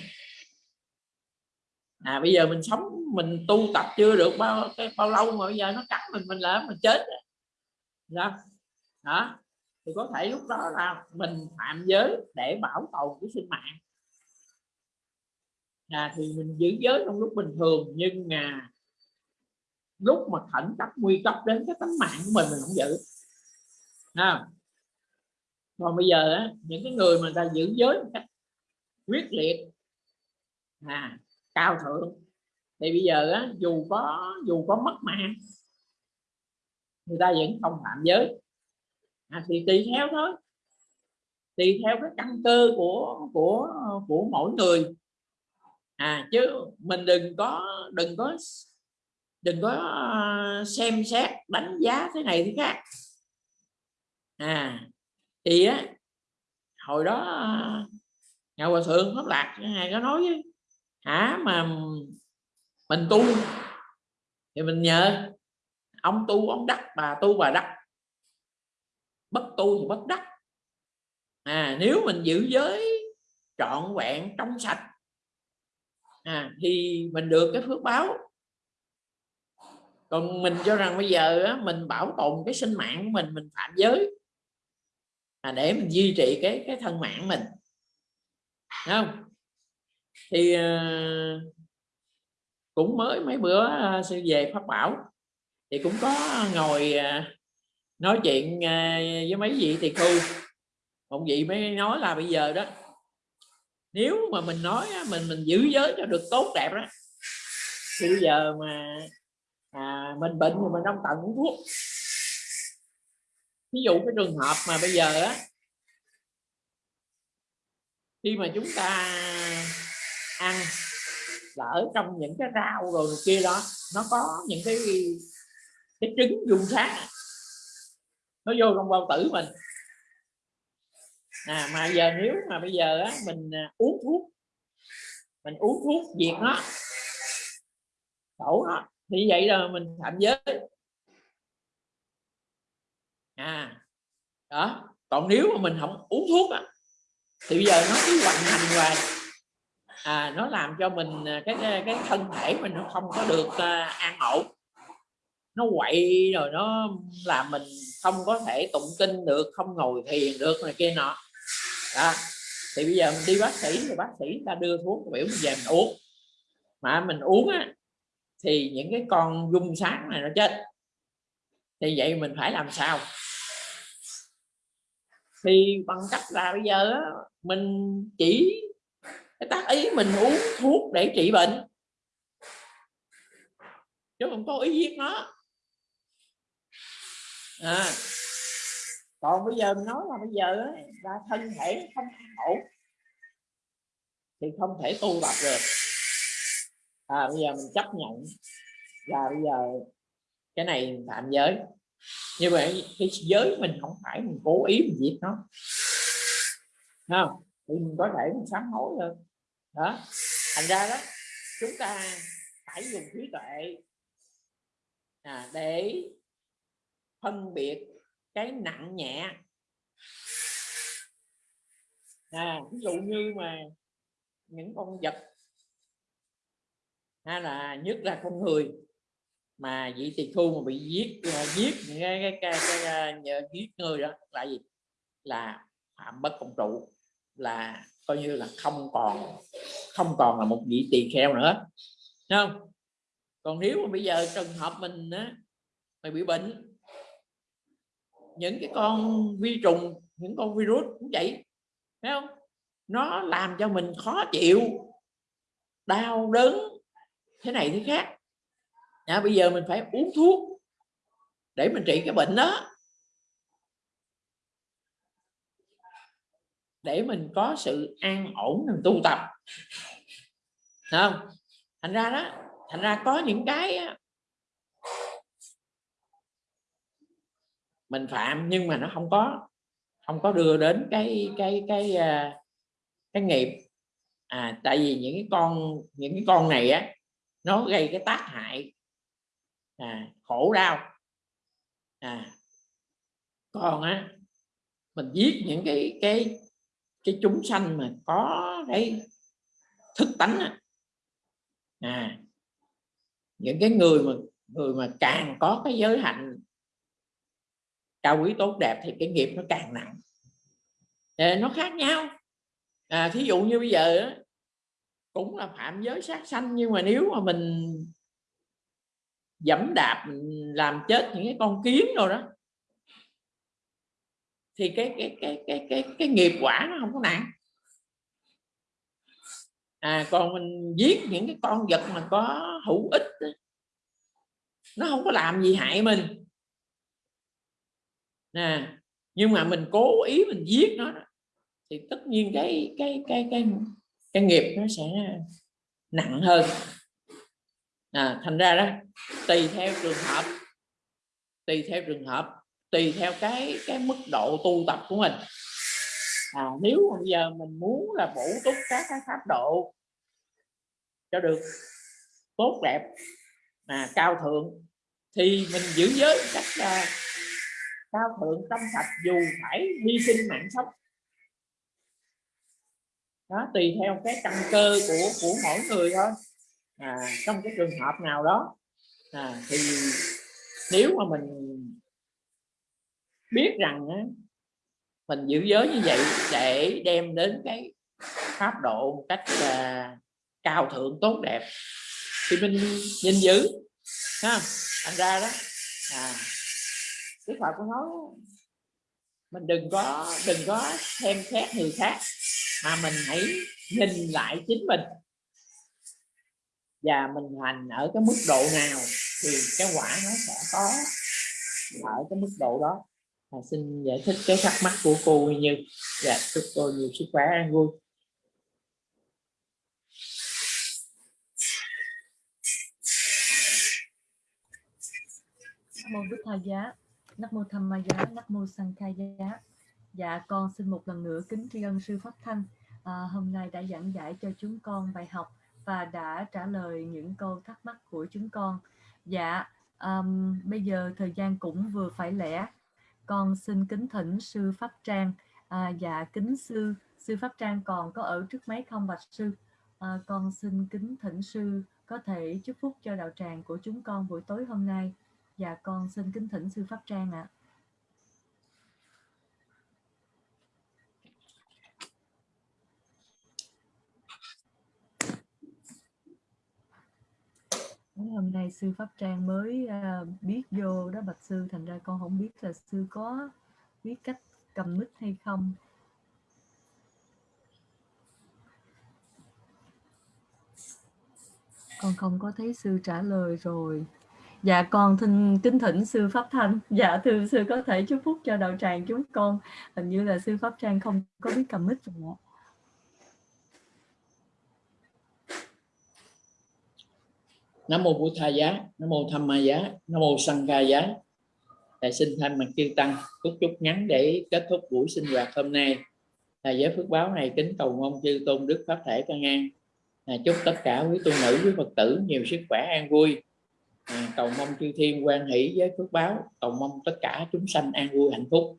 À bây giờ mình sống mình tu tập chưa được bao cái bao lâu mà bây giờ nó cắn mình mình là mình chết đó đó thì có thể lúc đó là mình phạm giới để bảo tồn cái sinh mạng. À, thì mình giữ giới trong lúc bình thường nhưng mà lúc mà khẩn cấp nguy cấp đến cái tính mạng của mình mình không giữ. À. còn bây giờ á, những cái người mà ta giữ giới một cách quyết liệt à, cao thượng thì bây giờ á, dù có dù có mất mạng người ta vẫn không phạm giới. À, thì tùy theo thôi. Tùy theo cái căn cơ của của của mỗi người. À chứ mình đừng có đừng có đừng có ờ, xem xét đánh giá thế này thế khác. À thì á hồi đó ờ, ngài hòa thượng pháp lạc ngài có nói với hả mà mình tu thì mình nhờ ông tu ông đắc bà tu bà đắc. Bất tu thì bất đắc. À nếu mình giữ giới trọn vẹn trong sạch à, thì mình được cái phước báo còn mình cho rằng bây giờ á, mình bảo tồn cái sinh mạng của mình mình phạm giới. À, để mình duy trì cái cái thân mạng mình. Đúng không? Thì uh, cũng mới mấy bữa uh, sư về pháp bảo. Thì cũng có ngồi uh, nói chuyện với mấy vị thì khu một vị mới nói là bây giờ đó nếu mà mình nói mình mình giữ giới cho được tốt đẹp đó thì bây giờ mà à, mình bệnh thì mình không cần uống thuốc. Ví dụ cái trường hợp mà bây giờ á khi mà chúng ta ăn là ở trong những cái rau rồi kia đó nó có những cái cái trứng dung sáng nó vô trong bao tử mình. À mà giờ nếu mà bây giờ á mình à, uống thuốc mình uống thuốc diệt nó đổ nó thì vậy là mình phạm giới. À đó còn nếu mà mình không uống thuốc á, thì bây giờ nó cứ hoành hành hoài. À nó làm cho mình à, cái cái, cái thân thể mình nó không có được uh, an ổn. Nó quậy rồi nó làm mình không có thể tụng kinh được không ngồi thiền được này kia nọ. Đó. thì bây giờ mình đi bác sĩ thì bác sĩ ta đưa thuốc biểu mình về mình uống. Mà mình uống á thì những cái con dung sáng này nó chết. Thì vậy mình phải làm sao? Thì bằng cách là bây giờ mình chỉ cái tác ý mình uống thuốc để trị bệnh. Chứ không có ý giết nó. À, còn bây giờ mình nói là bây giờ là thân thể không ổn. Thì không thể tu tập được à, bây giờ mình chấp nhận. Là bây giờ cái này tạm giới. Như vậy cái giới mình không phải mình cố ý mình giết nó. Không? Thì mình có thể mình sám hối được đó. Thành ra đó chúng ta phải dùng trí tuệ à, để phân biệt cái nặng nhẹ. À, ví dụ như mà những con vật hay là nhất là con người. Mà vị tỳ khu mà bị giết à, giết cái cái cái, cái, cái giết người đó là gì? Là phạm bất công trụ là coi như là không còn không còn là một vị tỳ kheo nữa. Đúng không? Còn nếu mà bây giờ trường hợp mình á mày bị bệnh những cái con vi trùng những con virus cũng vậy thấy không? Nó làm cho mình khó chịu đau đớn thế này thế khác. À, bây giờ mình phải uống thuốc để mình trị cái bệnh đó. Để mình có sự an ổn mình tu tập. Không? Thành ra đó thành ra có những cái mình phạm nhưng mà nó không có không có đưa đến cái cái cái cái, cái nghiệp. À tại vì những cái con những cái con này á nó gây cái tác hại à, khổ đau. À còn á mình giết những cái cái cái chúng sanh mà có cái thức tánh á. À những cái người mà người mà càng có cái giới hạnh cao quý tốt đẹp thì cái nghiệp nó càng nặng. Để nó khác nhau. À, thí dụ như bây giờ cũng là phạm giới sát sanh, nhưng mà nếu mà mình dẫm đạp làm chết những cái con kiến rồi đó, thì cái cái cái cái cái cái nghiệp quả nó không có nặng. À còn mình giết những cái con vật mà có hữu ích nó không có làm gì hại mình. Nè, nhưng mà mình cố ý mình giết nó thì tất nhiên cái cái cái cái cái nghiệp nó sẽ nặng hơn. À, thành ra đó tùy theo trường hợp tùy theo trường hợp tùy theo cái cái mức độ tu tập của mình. À, nếu bây giờ mình muốn là bổ túc các cái pháp độ cho được tốt đẹp mà cao thượng thì mình giữ giới cách uh, cao thượng tâm sạch dù phải hy sinh mạng sống đó tùy theo cái căn cơ của của mỗi người thôi. À, trong cái trường hợp nào đó à, thì nếu mà mình biết rằng á, mình giữ giới như vậy để đem đến cái pháp độ một cách à, cao thượng tốt đẹp thì mình nhìn giữ ha thành ra đó à, Đức Phật có nói mình đừng có đừng có xem xét người khác mà mình hãy nhìn lại chính mình. Và mình hành ở cái mức độ nào thì cái quả nó sẽ có ở cái mức độ đó. À, xin giải thích cái thắc mắc của cô như. Và chúc cô nhiều sức khỏe an vui. Nam mô Bích Tha Giá, Nam mô Tham Ma Giá, Nam mô Sang Khai Giá. Dạ con xin một lần nữa kính tri ân sư Pháp Thanh. À, hôm nay đã giảng giải cho chúng con bài học và đã trả lời những câu thắc mắc của chúng con. Dạ um, bây giờ thời gian cũng vừa phải lẽ. Con xin kính thỉnh sư Pháp Trang. À, dạ kính sư sư Pháp Trang còn có ở trước máy không bạch sư? À, con xin kính thỉnh sư có thể chúc phúc cho đạo tràng của chúng con buổi tối hôm nay. Dạ con xin kính thỉnh sư Pháp Trang ạ. à. Hôm nay sư pháp trang mới uh, biết vô đó bạch sư thành ra con không biết là sư có biết cách cầm mic hay không. Con không có thấy sư trả lời rồi. Dạ con thinh kính thỉnh sư pháp thanh. Dạ thưa sư có thể chúc phúc cho đạo tràng chúng con. Hình như là sư pháp trang không có biết cầm mic rồi ạ. Nam mô Bụt Tha Giá, Nam mô Tham Ma Giá, Nam mô sanh Ca Giá. Thầy xin thay mặt chư tăng chút chúc ngắn để kết thúc buổi sinh hoạt hôm nay. Thầy giới phước báo này kính cầu mong chư tôn đức pháp thể ca an. À, chúc tất cả quý tu nữ quý Phật tử nhiều sức khỏe an vui. À, cầu mong chư thiên quan hỷ với phước báo, cầu mong tất cả chúng sanh an vui hạnh phúc.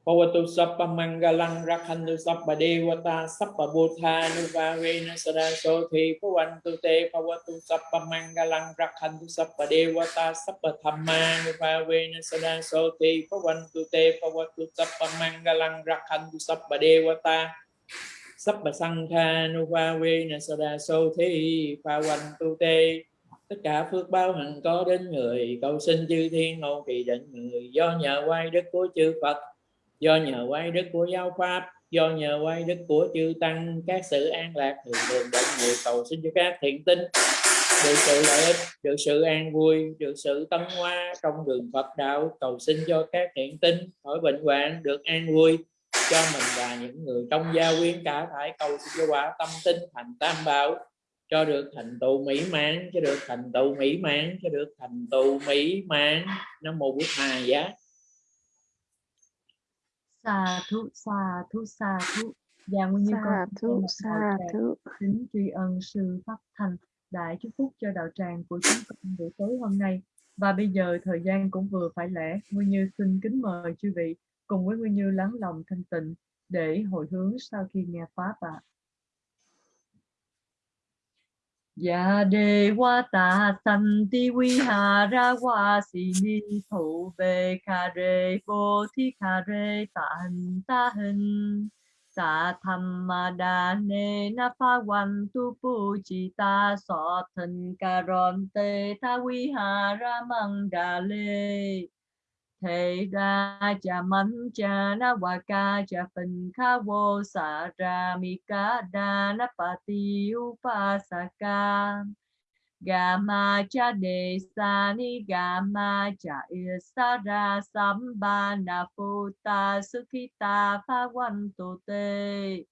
Pavatu Sappa Mangalang Rakhantu Sappa Devata Sappa Buddha Nuvavena Sada Pavantu Te Pavatu Sappa Mangalang Rakhantu Sappa Devata Sappa Thamma Nuvavena Sada Pavantu Te Pavatu Sappa Mangalang Rakhantu Sappa Devata Sappa Sangha Nuvavena Sada Pavantu Te. Tất cả phước báo hằng có đến người, cầu xin chư thiên hậu kỳ định người do nhờ quay đức của chư Phật do nhờ quay đức của giáo pháp, do nhờ quay đức của chư tăng, các sự an lạc thường thường đến người cầu xin cho các thiện tinh. Được sự lợi ích, được sự an vui, được sự tân hoa trong đường Phật đạo cầu xin cho các thiện tinh, khỏi bệnh hoạn, được an vui. Cho mình và những người trong gia quyến cả thải cầu xin cho quả tâm tinh thành tam bảo, cho được thành tựu mỹ mãn, cho được thành tựu mỹ mãn, cho được thành tựu mỹ mãn. Nam mô bổn hà giá. Sa thú, sa thú, sa thú. Và nguyên như con thú, sa thú. kính tri ân sư Pháp Thành đã chúc phúc cho đạo tràng của chúng con buổi tối hôm nay. Và bây giờ thời gian cũng vừa phải lẽ, Nguyên Như xin kính mời chư vị cùng với Nguyên Như lắng lòng thanh tịnh để hồi hướng sau khi nghe Pháp ạ. Ya de wa ta san ti vi ha ra wa si ni thủ về kha re vô thi kha re ta hình ta hình sa tham ma đa ne na pha wan tu pu chi ta so thân ca ron te ta vi ha ra mang đà lê thế ra cha man cha na wa ca cha phần kha vô sa ra mi ca đa na pa ti u pa sa ca Gama cha de sa ni gama cha sam bàn na phu ta su ki ta pha quan tu te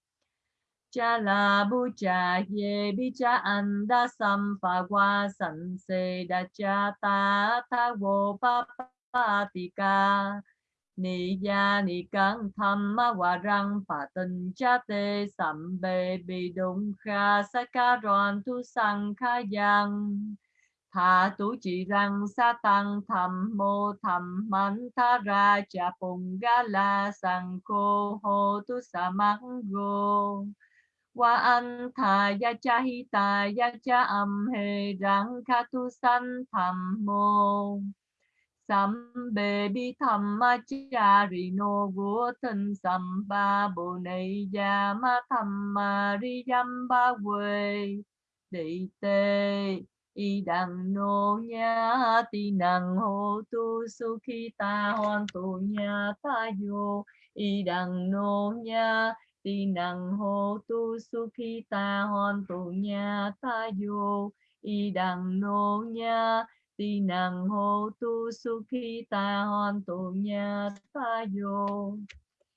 cha la bu cha ye bi cha an da sam pha qua san se da cha ta ta vô pa pa ti ca. Ni ya ni căng tham ma wa răng phà tình cha tê sầm bê bị đụng kha sa ca ron tu sang kha yang tha tu chỉ Rằng sa tăng thầm mô thầm man tha ra cha pung ga la sang cô hô tu sa mang go wa an tha ya cha hi ta ya cha âm he Rằng kha tu san thầm mô. Sambe bi thamma charino vô thân samba bồ này ya ma thamma ri yamba quê. Đi tê, y đằng nô nha ti năng hô tu su khi ta hoàn tu nha ta yo y đằng nô nha ti năng hô tu su khi ta hoàn tu nha ta yo y đằng nô nha tỳ năng hô tu su khi ta hoàn tu nha ta vô.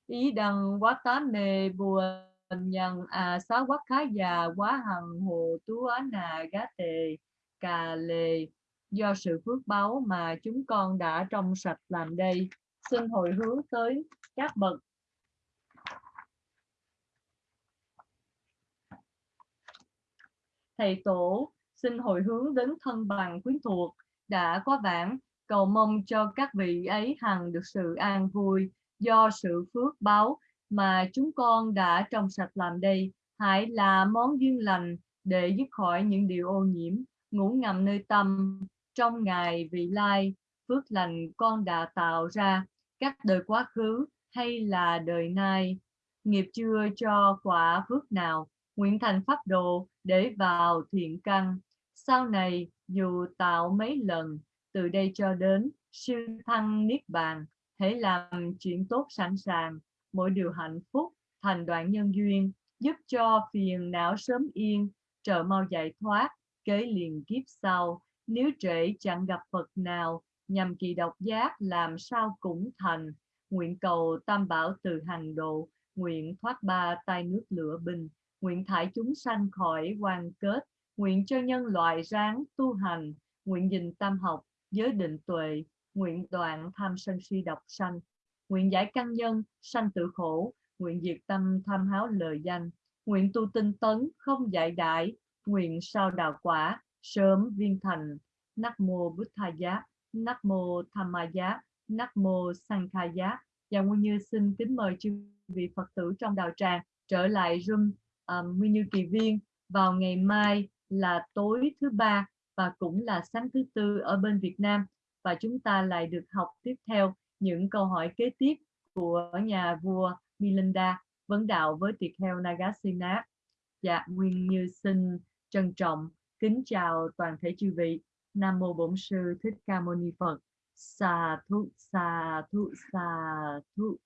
Ý đằng quá tá nề buồn nhân à xá quá khá già quá hằng hồ tú á nà gá tề cà lề do sự phước báu mà chúng con đã trong sạch làm đây, xin hồi hướng tới các bậc. Thầy tổ, xin hồi hướng đến thân bằng quyến thuộc đã quá vãng cầu mong cho các vị ấy hằng được sự an vui do sự phước báo mà chúng con đã trong sạch làm đây. Hãy là món duyên lành để dứt khỏi những điều ô nhiễm. Ngủ ngầm nơi tâm, trong ngày vị lai, phước lành con đã tạo ra. Các đời quá khứ hay là đời nay, nghiệp chưa cho quả phước nào. Nguyện thành pháp đồ để vào thiện căn. Sau này dù tạo mấy lần, từ đây cho đến siêu thăng niết bàn, hãy làm chuyện tốt sẵn sàng. Mỗi điều hạnh phúc, thành đoạn nhân duyên, giúp cho phiền não sớm yên. Trợ mau giải thoát, kế liền kiếp sau. Nếu trễ, chẳng gặp Phật nào. Nhằm kỳ độc giác, làm sao cũng thành. Nguyện cầu tam bảo từ hàng độ. Nguyện thoát ba tay nước lửa bình. Nguyện thải chúng sanh khỏi quan kết nguyện cho nhân loại ráng tu hành nguyện dình tam học giới định tuệ nguyện đoạn tham sân si độc sanh nguyện giải căn nhân sanh tự khổ nguyện diệt tâm tham háo lời danh nguyện tu tinh tấn không dạy đại nguyện sao đào quả sớm viên thành. Nắc mô bút tha giá nắc mô tham ma giá nắc mô sang kha giá. Và Nguyên Như xin kính mời chư vị Phật tử trong đạo tràng trở lại room um, Nguyên Như Kỳ Viên vào ngày mai là tối thứ ba và cũng là sáng thứ tư ở bên Việt Nam và chúng ta lại được học tiếp theo những câu hỏi kế tiếp của nhà vua Milinda vấn đạo với tiệt heo Nagasena. Dạ, Nguyên Như xin trân trọng kính chào toàn thể chư vị. Nam mô Bổn sư Thích Ca Mâu Ni Phật. Sa thú sa thú sa thú